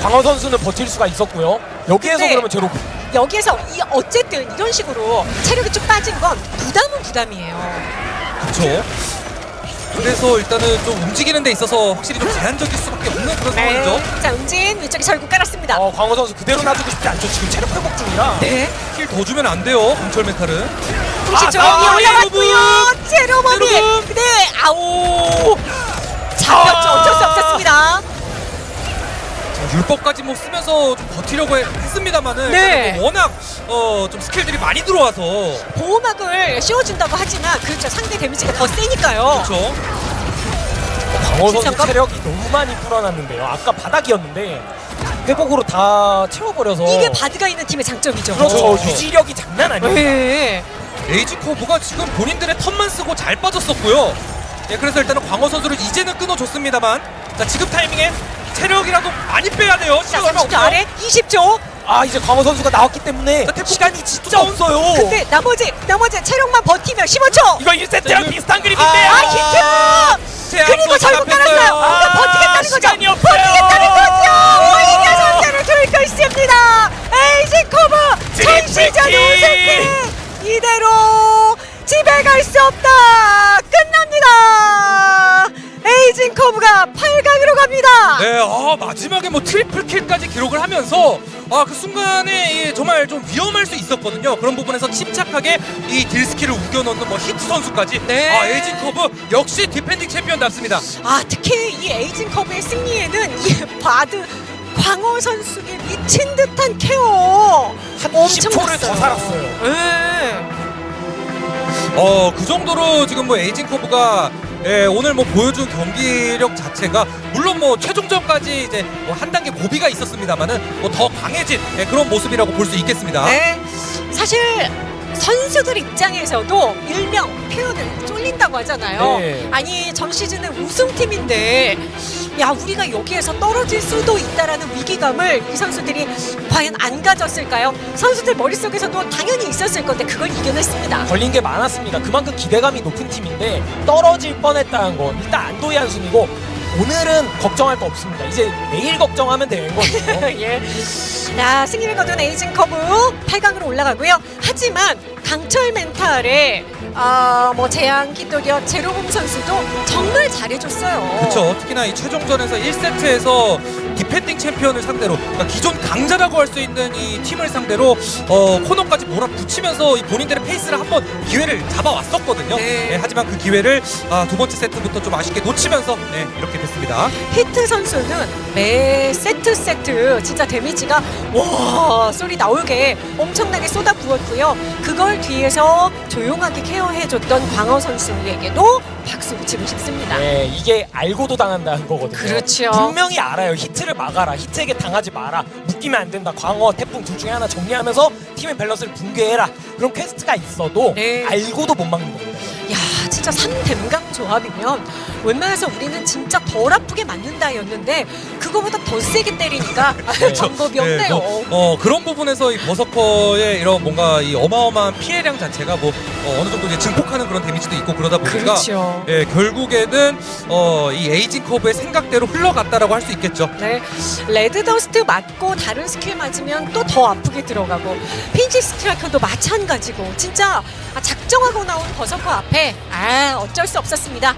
광어 선수는 버틸 수가 있었고요. 여기에서 그러면 제로 여기에서 이 어쨌든 이런 식으로 체력이 쭉 빠진 건 부담은 부담이에요. 그렇죠. 그래서 일단은 좀 움직이는 데 있어서 확실히 좀 제한적일 수밖에 없는 그런 상황이죠. 네. 자, 은진 위쪽에 절구 깔았습니다. 어, 광어 선수 그대로 놔두고 싶지 않죠. 지금 체력 회복 중이라. 네. 킬더 주면 안 돼요. 강철 멘탈은. 공시 조이 아, 올라왔고요. 제로머니. 네. 아오. 잡혔죠. 어쩔 수 없었습니다. 자, 율법까지 뭐 쓰면서 좀 버티려고 해- 했습니다만은 네. 뭐 워낙 어, 좀 스킬들이 많이 들어와서 보호막을 씌워준다고 하지만 그렇죠. 상대 데미지가 더 세니까요. 그렇죠. 광어 선수. 체력이 너무 많이 불어났는데요. 아까 바닥이었는데 회복으로 다 채워버려서 이게 바드가 있는 팀의 장점이죠. 그렇죠. 그렇죠. 유지력이 장난 아니에요. 네. 에이징 커브가 지금 본인들의 턴만 쓰고 잘 빠졌었고요. 예, 그래서 일단은 광어 선수를 이제는 끊어줬습니다만 자 지금 타이밍에 체력이라도 많이 빼야 돼요. 자, 시간 얼마 30초 없어요. 아래 20초. 아 이제 광어 선수가 나왔기 때문에 시간이 진짜 없어요. 근데 나머지 나머지 체력만 버티면 15초. 이거 1세트랑 지금- 비슷한 그림인데요. 아 히트! 제한 그리고 또 절구 잡혔어요. 깔았어요. 아, 근데 버티겠다는 거죠. 시간이 없어요. 버티겠다는 거죠. 오히려 선수를 들고 있습니다. 에이지 트리플 전시전 킬. 우승팀 이대로 집에 갈 수 없다. 끝납니다. 에이진 커브가 8강으로 갑니다. 네, 아, 마지막에 뭐 triple kill까지 기록을 하면서 아, 그 순간에 이 정말 좀 위험할 수 있었거든요. 그런 부분에서 침착하게 이 딜스킬을 우겨넣는 뭐 히트 선수까지. 네. 아, 에이징 커브 역시 defending 챔피언답습니다. 아 특히 이 에이징 커브의 승리에는 이 바드 광어 선수의 미친 듯한 케어 한 엄청 20초를 났어요. 더 살았어요. 네. 어, 그 정도로 지금 뭐 에이징 커브가 예, 오늘 뭐 보여준 경기력 자체가 물론 뭐 최종전까지 이제 뭐 한 단계 고비가 있었습니다만은 뭐 더 강해진 예, 그런 모습이라고 볼 수 있겠습니다. 네. 사실 선수들 입장에서도 일명 표현을 쫄린다고 하잖아요. 네. 아니 전 시즌은 우승팀인데 야 우리가 여기에서 떨어질 수도 있다라는 위기감을 이 선수들이 과연 안 가졌을까요? 선수들 머릿속에서도 당연히 있었을 건데 그걸 이겨냈습니다. 걸린 게 많았습니다. 그만큼 기대감이 높은 팀인데 떨어질 뻔했다는 건 일단 안도의 한숨이고 오늘은 걱정할 거 없습니다. 이제 내일 걱정하면 되는 거죠. (laughs) 예. 야, 승리를 거둔 에이징 커브 8강으로 올라가고요. 하지만 강철 멘탈에 아, 뭐 재앙 기도겨 제로봄 선수도 정말 잘해줬어요. 그렇죠. 특히나 이 최종전에서 1세트에서 defending 챔피언을 상대로 그러니까 기존 강자라고 할 수 있는 이 팀을 상대로 어, 코너까지 몰아붙이면서 이 본인들의 페이스를 한번 기회를 잡아왔었거든요. 네. 예, 하지만 그 기회를 아, 두 번째 세트부터 좀 아쉽게 놓치면서 네, 이렇게 됐습니다. 히트 선수는 매 세트 세트 진짜 데미지가 와 소리 나오게 엄청나게 쏟아 부었고요. 그걸 뒤에서 조용하게 케어해줬던 광어 선수에게도 박수 붙이고 싶습니다. 네, 이게 알고도 당한다는 거거든요. 그렇죠. 분명히 알아요. 히트를 막아라. 히트에게 당하지 마라. 묶이면 안 된다. 광어, 태풍 둘 중에 하나 정리하면서 팀의 밸런스를 붕괴해라. 그런 퀘스트가 있어도 네. 알고도 못 막는 겁니다. 야 진짜 3댐감 조합이면 웬만해서 우리는 진짜 덜 아프게 맞는다였는데 그거보다 더 세게 때리니까 방법이 없네요. 네, 뭐, 어, 그런 부분에서 이 버서커의 이런 뭔가 이 어마어마한 피해량 자체가 뭐 어, 느 정도 이제 증폭하는 그런 데미지도 있고 그러다 보니까 그렇죠. 예, 결국에는 어, 이 에이징 커브의 생각대로 흘러갔다라고 할 수 있겠죠. 네, red dust 맞고 다른 스킬 맞으면 또 더 아프게 들어가고 finish strike도 마찬가지고 진짜 아, 작정하고 나온 berserker 앞에 아 어쩔 수 없었습니다.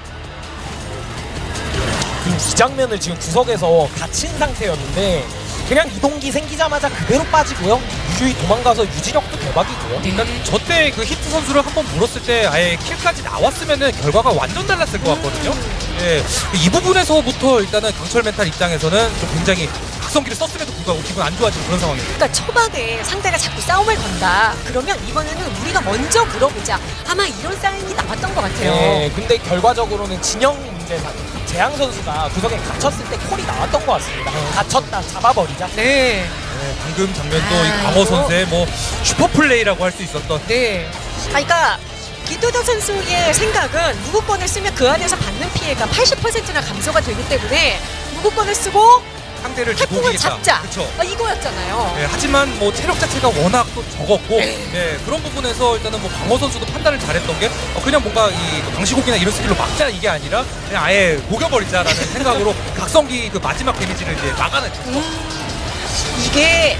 이 장면을 지금 구석에서 갇힌 상태였는데 그냥 이동기 생기자마자 그대로 빠지고요. 유유히 도망가서 유지력도 대박이고요. 그러니까 저때 그 히트 선수를 한번 물었을 때 아예 킬까지 나왔으면은 결과가 완전 달랐을 것 같거든요. 예, 이 부분에서부터 일단은 강철 멘탈 입장에서는 좀 굉장히 각성기를 썼음에도 불구하고 기분 안 좋아지는 그런 상황이에요. 그러니까 초반에 상대가 자꾸 싸움을 건다. 그러면 이번에는 우리가 먼저 물어보자. 아마 이런 사인이 나왔던 것 같아요. 네, 근데 결과적으로는 진영 문제상 재앙 선수가 구석에 갇혔을 때 콜이 나왔던 것 같습니다. 갇혔다, 잡아버리자. 네, 네, 방금 장면도 아, 이 이거? 선수의 뭐 슈퍼 플레이라고 할 수 있었던 네. 아, 그러니까 기도덕 선수의 생각은 무구권을 쓰면 그 안에서 받는 피해가 80%나 감소가 되기 때문에 무구권을 쓰고 상대를 태풍을 녹이겠다. 잡자 그렇죠. 아, 이거였잖아요. 예, 하지만 뭐 체력 자체가 워낙 또 적었고 네. 예, 그런 부분에서 일단은 뭐 강호 선수도 판단을 잘했던 게 어, 그냥 뭔가 이 방시곡이나 이런 스킬로 막자 이게 아니라 그냥 아예 녹여버리자라는 (laughs) 생각으로 각성기 그 마지막 데미지를 이제 막아냈죠. 음, 이게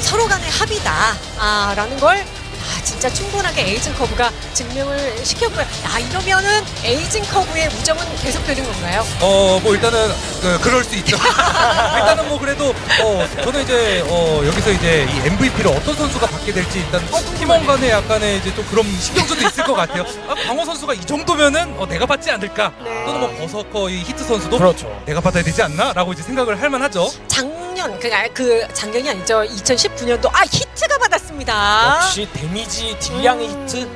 서로 간의 합이다. 아, 라는 걸 아, 진짜 충분하게 에이징 커브가 증명을 시켰고요. 아, 이러면은 에이징 커브의 우정은 계속되는 건가요? 어, 뭐 일단은 그, 그럴 수 있죠. (laughs) 일단은 뭐 그래도 어, 저는 이제 어, 여기서 이제 이 MVP를 어떤 선수가 받게 될지 일단 팀원 간에 약간의 이제 또 그런 신경전도 있을 것 같아요. 아, 광어 선수가 이 정도면은 어, 내가 받지 않을까? 네. 또는 뭐 berserker 이 히트 선수도 그렇죠. 내가 받아야 되지 않나?라고 이제 생각을 할 만하죠. 작년, 그, 아, 그 작년이 아니죠. 2019년도 아, 히트가 받았습니다. 역시 데미지 딜량의 음. 히트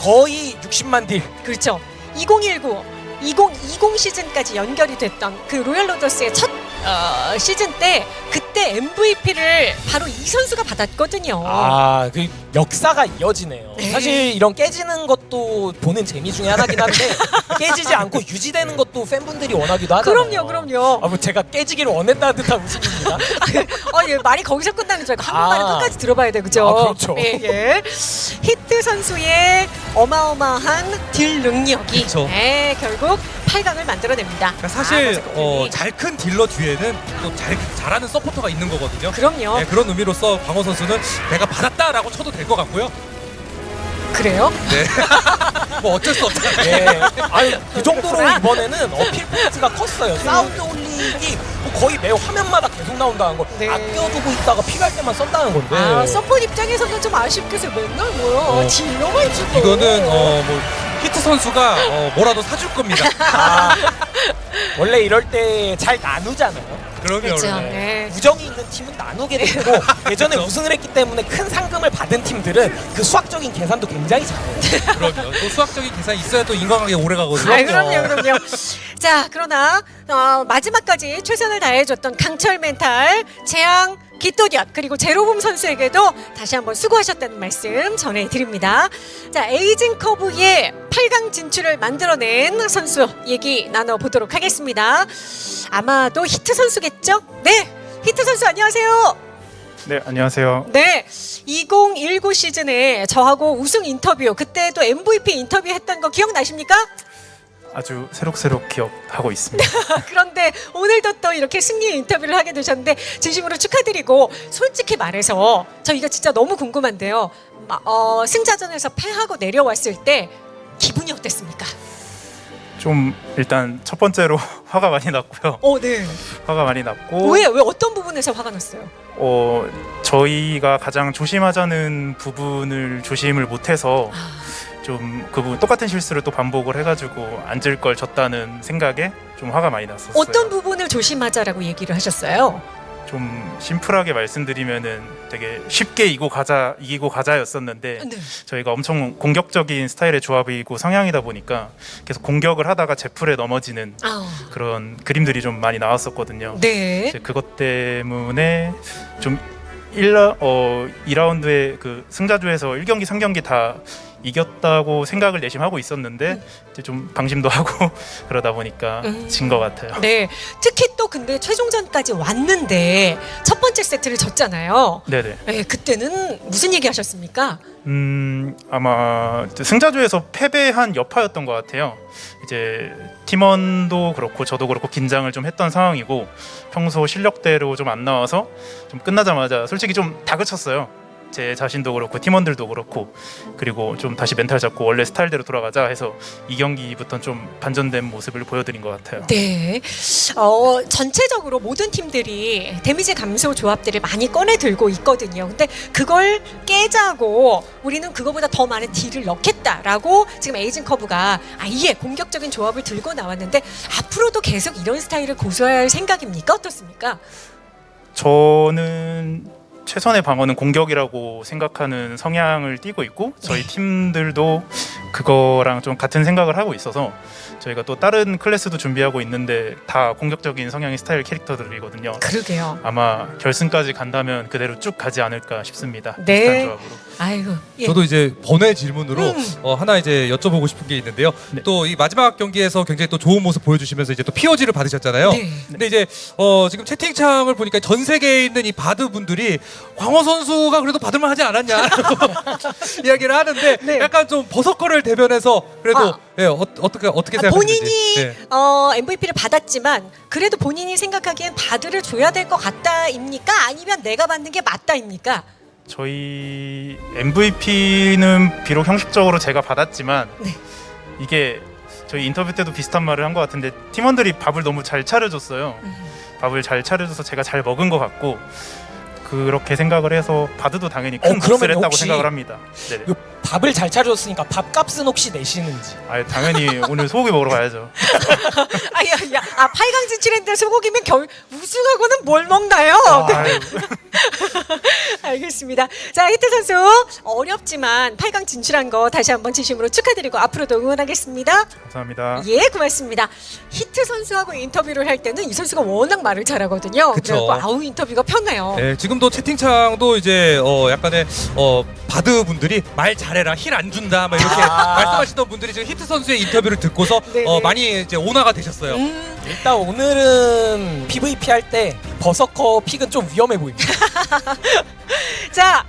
거의 60만 딜. 그렇죠. 2019, 2020 시즌까지 연결이 됐던 그 로얄 로더스의 첫 어, 시즌 때 그 때 MVP를 바로 이 선수가 받았거든요. 아, 그 역사가 이어지네요. 네. 사실 이런 깨지는 것도 보는 재미 중에 하나긴 한데 (laughs) 깨지지 않고 유지되는 것도 팬분들이 원하기도 하잖아요. 그럼요, 그럼요. 아, 뭐 제가 깨지기를 원했다는 듯한 웃음입니다. 어, (laughs) 예, 말이 거기서 끝나는 줄 알고 한번만에 아. 끝까지 들어봐야 돼, 그죠? 아, 그렇죠. 예, 예. 히트 선수의 어마어마한 딜 능력이 그쵸. 예, 결국 8강을 만들어냅니다. 그러니까 사실 아, 어. 잘 큰 딜러 뒤에는 또 잘 잘하는 서포터가 있는 거거든요. 그럼요. 네, 그런 의미로서 광어 선수는 내가 받았다라고 쳐도 될 것 같고요. 그래요? 네. (laughs) 뭐 어쩔 수 없잖아요. 예. 아유, 그 정도로 그렇구나. 이번에는 어필 포인트가 컸어요. 사운드 홀릭이 뭐 거의 매 화면마다 계속 나온다는 걸 네. 아껴두고 있다가 필요할 때만 썼다는 건데. 아, 서포트 입장에서는 좀 아쉽게서 맨날 뭐요? 어, 딜러만 주고. 이거는 어, 뭐 히트 선수가 어, 뭐라도 사줄 겁니다. (laughs) 아, 원래 이럴 때 잘 나누잖아요. 그럼요. 그렇죠. 네. 우정이 있는 팀은 나누게 되고 (laughs) 예전에 그렇죠. 우승을 했기 때문에 큰 상금을 받은 팀들은 그 수학적인 계산도 굉장히 잘해요. 그럼요. 또 수학적인 계산이 있어야 또 인간관계 오래 가거든요. 아, 그럼요, 그럼요. 자, 그러나 어, 마지막까지 최선을 다해줬던 강철 멘탈, 재앙, 기토디엇 그리고 제로봄 선수에게도 다시 한번 수고하셨다는 말씀 전해드립니다. 자, 에이징 커브의 8강 진출을 만들어낸 선수 얘기 나눠보도록 하겠습니다. 아마도 히트 선수겠죠? 네, 히트 선수 안녕하세요. 네, 안녕하세요. 네, 2019 시즌에 저하고 우승 인터뷰 그때도 MVP 인터뷰 했던 거 기억나십니까? 아주 새록새록 기억하고 있습니다. (laughs) 그런데 오늘도 또 이렇게 승리 인터뷰를 하게 되셨는데 진심으로 축하드리고 솔직히 말해서 저 이거 진짜 너무 궁금한데요. 마- 어, 승자전에서 패하고 내려왔을 때 기분이 어땠습니까? 좀 일단 첫 번째로 (laughs) 화가 많이 났고요. 어, 네. 화가 많이 났고 왜, 왜 어떤 부분에서 화가 났어요? 어, 저희가 가장 조심하자는 부분을 조심을 못해서 아, 좀그 부분 똑같은 실수를 또 반복을 해가지고 앉을 걸 졌다는 생각에 좀 화가 많이 났었어요. 어떤 부분을 조심하자라고 얘기를 하셨어요? 좀 심플하게 말씀드리면은 되게 쉽게 이고 가자 이기고 가자였었는데 네. 저희가 엄청 공격적인 스타일의 조합이고 성향이다 보니까 계속 공격을 하다가 제풀에 넘어지는 아, 그런 그림들이 좀 많이 나왔었거든요. 네. 이제 그것 때문에 좀 1라 어 2라운드에 그 승자조에서 1경기 3경기 다 이겼다고 생각을 내심하고 있었는데 음. 이제 좀 방심도 하고 (laughs) 그러다 보니까 음. 진것 같아요. 네. 특히 또 근데 최종전까지 왔는데 첫 번째 세트를 졌잖아요. 네네. 네, 그때는 무슨 얘기 하셨습니까? 음 아마 승자조에서 패배한 여파였던 것 같아요. 이제 팀원도 그렇고 저도 그렇고 긴장을 좀 했던 상황이고 평소 실력대로 좀 안 나와서 좀 끝나자마자 솔직히 좀 다그쳤어요. 제 자신도 그렇고 팀원들도 그렇고 그리고 좀 다시 멘탈 잡고 원래 스타일대로 돌아가자 해서 이 경기부터 좀 반전된 모습을 보여드린 것 같아요. 네. 어, 전체적으로 모든 팀들이 데미지 감소 조합들을 많이 꺼내 들고 있거든요. 근데 그걸 깨자고 우리는 그거보다 더 많은 deal을 넣겠다라고 지금 에이징 커브가 아예 공격적인 조합을 들고 나왔는데 앞으로도 계속 이런 스타일을 고수할 생각입니까? 어떻습니까? 저는 최선의 방어는 공격이라고 생각하는 성향을 띠고 있고 저희 팀들도 그거랑 좀 같은 생각을 하고 있어서 저희가 또 다른 클래스도 준비하고 있는데 다 공격적인 성향의 스타일 캐릭터들이거든요. 그러게요. 아마 결승까지 간다면 그대로 쭉 가지 않을까 싶습니다. 네. 비슷한 조합으로. 아이고. 예. 저도 이제 번외 질문으로 음. 어, 하나 이제 여쭤보고 싶은 게 있는데요. 네. 또 이 마지막 경기에서 굉장히 또 좋은 모습 보여주시면서 이제 또 POG를 받으셨잖아요. 네. 근데 이제 어, 지금 채팅창을 보니까 전 세계에 있는 이 바드 분들이 광호 선수가 그래도 받을만 하지 않았냐 이야기를 하는데 네. 약간 좀 버섯거를 대변해서 그래도 아. 예, 어, 어떻게 어떻게 아, 생각하시는지 본인이 네. 어, MVP를 받았지만 그래도 본인이 생각하기엔 바드를 줘야 될 것 같다입니까? 아니면 내가 받는 게 맞다입니까? 저희 MVP는 비록 형식적으로 제가 받았지만 네. 이게 저희 인터뷰 때도 비슷한 말을 한 것 같은데 팀원들이 밥을 너무 잘 차려줬어요. 음. 밥을 잘 차려줘서 제가 잘 먹은 것 같고 그렇게 생각을 해서 바드도 당연히 큰 어, 몫을 했다고 혹시 생각을 합니다. 네네. 요 밥을 잘 차려줬으니까 밥값은 혹시 내시는지 아 당연히 오늘 소고기 먹으러 가야죠. (laughs) 아야, 야, 아 8강 진출했는데 소고기면 결 우승하고는 뭘 먹나요? 네, (laughs) 아유, 알겠습니다. 자, 히트 선수 어렵지만 8강 진출한 거 다시 한번 진심으로 축하드리고 앞으로도 응원하겠습니다. 감사합니다. 예, 고맙습니다. 히트 선수하고 인터뷰를 할 때는 이 선수가 워낙 말을 잘하거든요. 그래갖고 아우 인터뷰가 편해요. 네, 지금 도 채팅창도 이제 어 약간의 어 바드 분들이 말 잘해라 heal 안 준다 막 이렇게 아. 말씀하시던 분들이 지금 히트 선수의 인터뷰를 듣고서. 어 많이 이제 온화가 되셨어요. 음, 일단 오늘은 PVP 할 때 버서커 pick은 좀 위험해 보입니다. (laughs) 자,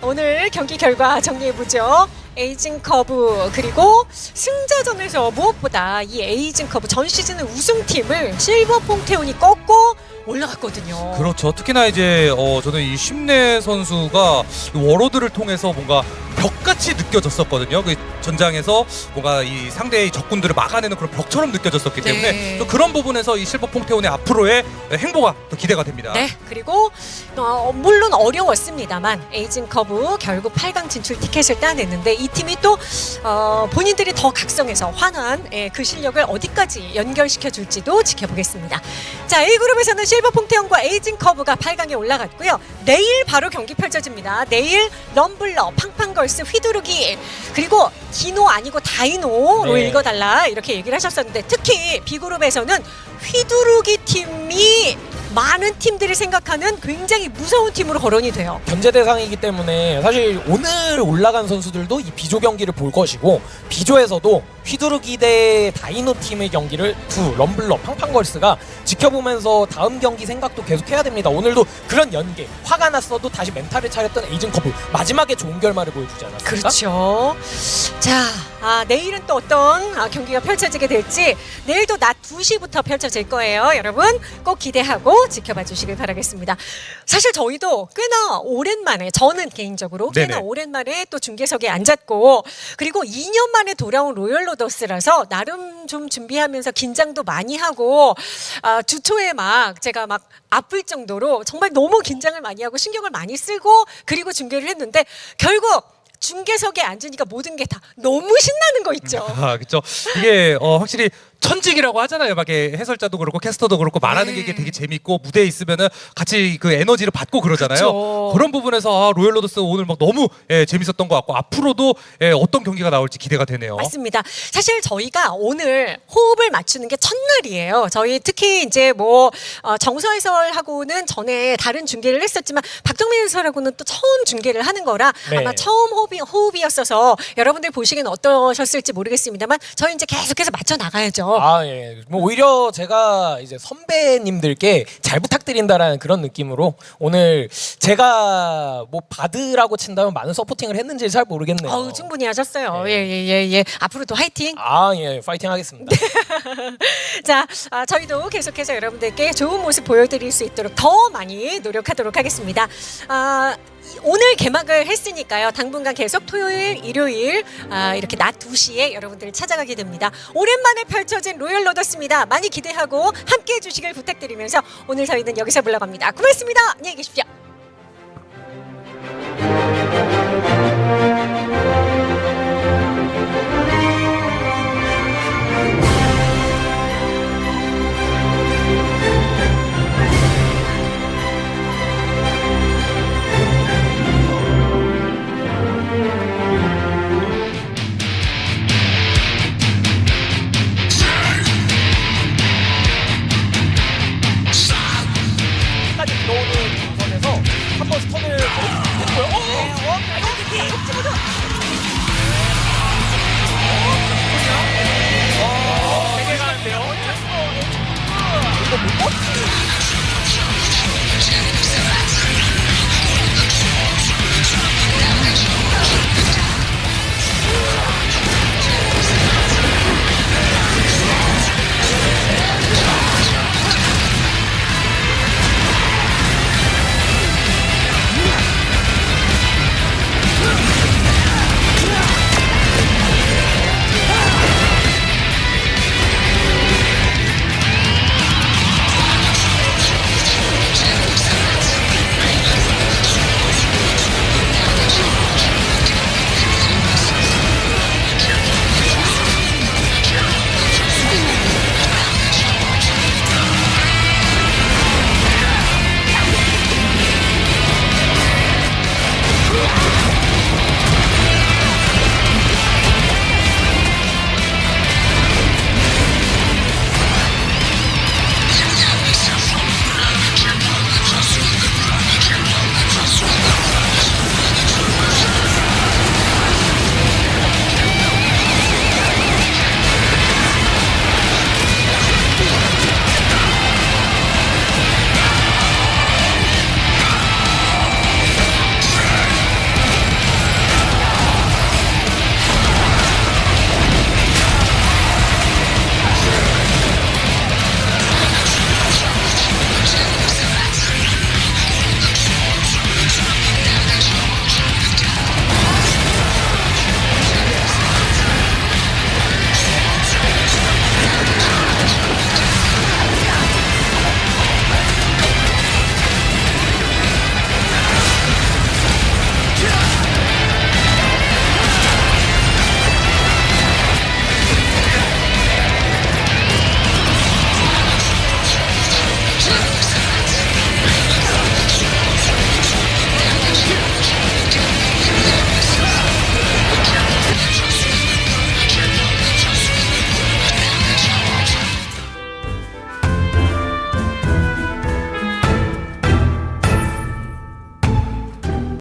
오늘 경기 결과 정리해 보죠. 에이징 커브 그리고 승자전에서 무엇보다 이 에이징 커브 전 시즌의 우승팀을 실버 퐁테온이 꺾고 올라갔거든요. 그렇죠. 특히나 이제 어 저는 이 심내 선수가 이 워로드를 통해서 뭔가 벽같이 느껴졌었거든요. 그 전장에서 뭔가 이 상대의 적군들을 막아내는 그런 벽처럼 느껴졌었기 네. 때문에 또 그런 부분에서 이 실버 퐁테온의 앞으로의 행보가 또 기대가 됩니다. 네, 그리고 어, 물론 어려웠습니다만 에이징 커브 결국 8강 진출 티켓을 따냈는데 이 팀이 또 어, 본인들이 더 각성해서 환한 예, 그 실력을 어디까지 연결시켜 줄지도 지켜보겠습니다. 자, A 그룹에서는 실버 퐁테온과 에이징 커브가 8강에 올라갔고요. 내일 바로 경기 펼쳐집니다. 내일 럼블러, 팡팡걸 스, 휘두르기 그리고 디노 아니고 다이노로 네. 읽어달라 이렇게 얘기를 하셨었는데 특히 B 그룹에서는 휘두르기 팀이 많은 팀들이 생각하는 굉장히 무서운 팀으로 거론이 돼요. 견제 대상이기 때문에 사실 오늘 올라간 선수들도 이 B조 경기를 볼 것이고 B조에서도 휘두르기 대 다이노 팀의 경기를 두 럼블러 팡팡걸스가 지켜보면서 다음 경기 생각도 계속 해야 됩니다. 오늘도 그런 연계 화가 났어도 다시 멘탈을 차렸던 에이징 커브 마지막에 좋은 결말을 보여주지 않았습니까? 그렇죠. 자, 아, 내일은 또 어떤 아, 경기가 펼쳐지게 될지 내일도 낮 2시부터 펼쳐질 거예요. 여러분 꼭 기대하고 지켜봐 주시길 바라겠습니다. 사실 저희도 꽤나 오랜만에 저는 개인적으로 꽤나 네네. 오랜만에 또 중계석에 앉았고 그리고 2년 만에 돌아온 로열 로더스라서 나름 좀 준비하면서 긴장도 많이 하고 아, 주초에 막 제가 막 아플 정도로 정말 너무 긴장을 많이 하고 신경을 많이 쓰고 그리고 중계를 했는데 결국 중계석에 앉으니까 모든 게 다 너무 신나는 거 있죠. 아, 그렇죠. 이게 어, 확실히 천직이라고 하잖아요. 막 이렇게 해설자도 그렇고 캐스터도 그렇고 말하는 네. 게 되게 재밌고 무대에 있으면은 같이 그 에너지를 받고 그러잖아요. 그쵸. 그런 부분에서 아, 로열 로더스 오늘 막 너무 예, 재밌었던 것 같고 앞으로도 예, 어떤 경기가 나올지 기대가 되네요. 맞습니다. 사실 저희가 오늘 호흡을 맞추는 게 첫날이에요. 저희 특히 이제 뭐 어, 정서 해설하고는 전에 다른 중계를 했었지만 박정민 해설하고는 또 처음 중계를 하는 거라 네. 아마 처음 호흡이, 호흡이었어서 여러분들 보시기엔 어떠셨을지 모르겠습니다만 저희 이제 계속해서 맞춰 나가야죠. 아, 예. 뭐 오히려 제가 이제 선배님들께 잘 부탁드린다라는 그런 느낌으로 오늘 제가 뭐 바드라고 친다면 많은 서포팅을 했는지 잘 모르겠네요. 어우, 충분히 하셨어요. 네. 예, 예, 예, 예. 앞으로도 화이팅! 아, 예. 파이팅 하겠습니다. (laughs) 자, 아, 저희도 계속해서 여러분들께 좋은 모습 보여드릴 수 있도록 더 많이 노력하도록 하겠습니다. 아, 이- 오늘 개막을 했으니까요. 당분간 계속 토요일, 일요일 아, 이렇게 낮 2시에 여러분들을 찾아가게 됩니다. 오랜만에 펼쳐진 로열 로더스입니다. 많이 기대하고 함께 해 주시길 부탁드리면서 오늘 저희는 여기서 물러갑니다. 고맙습니다. 안녕히 계십시오.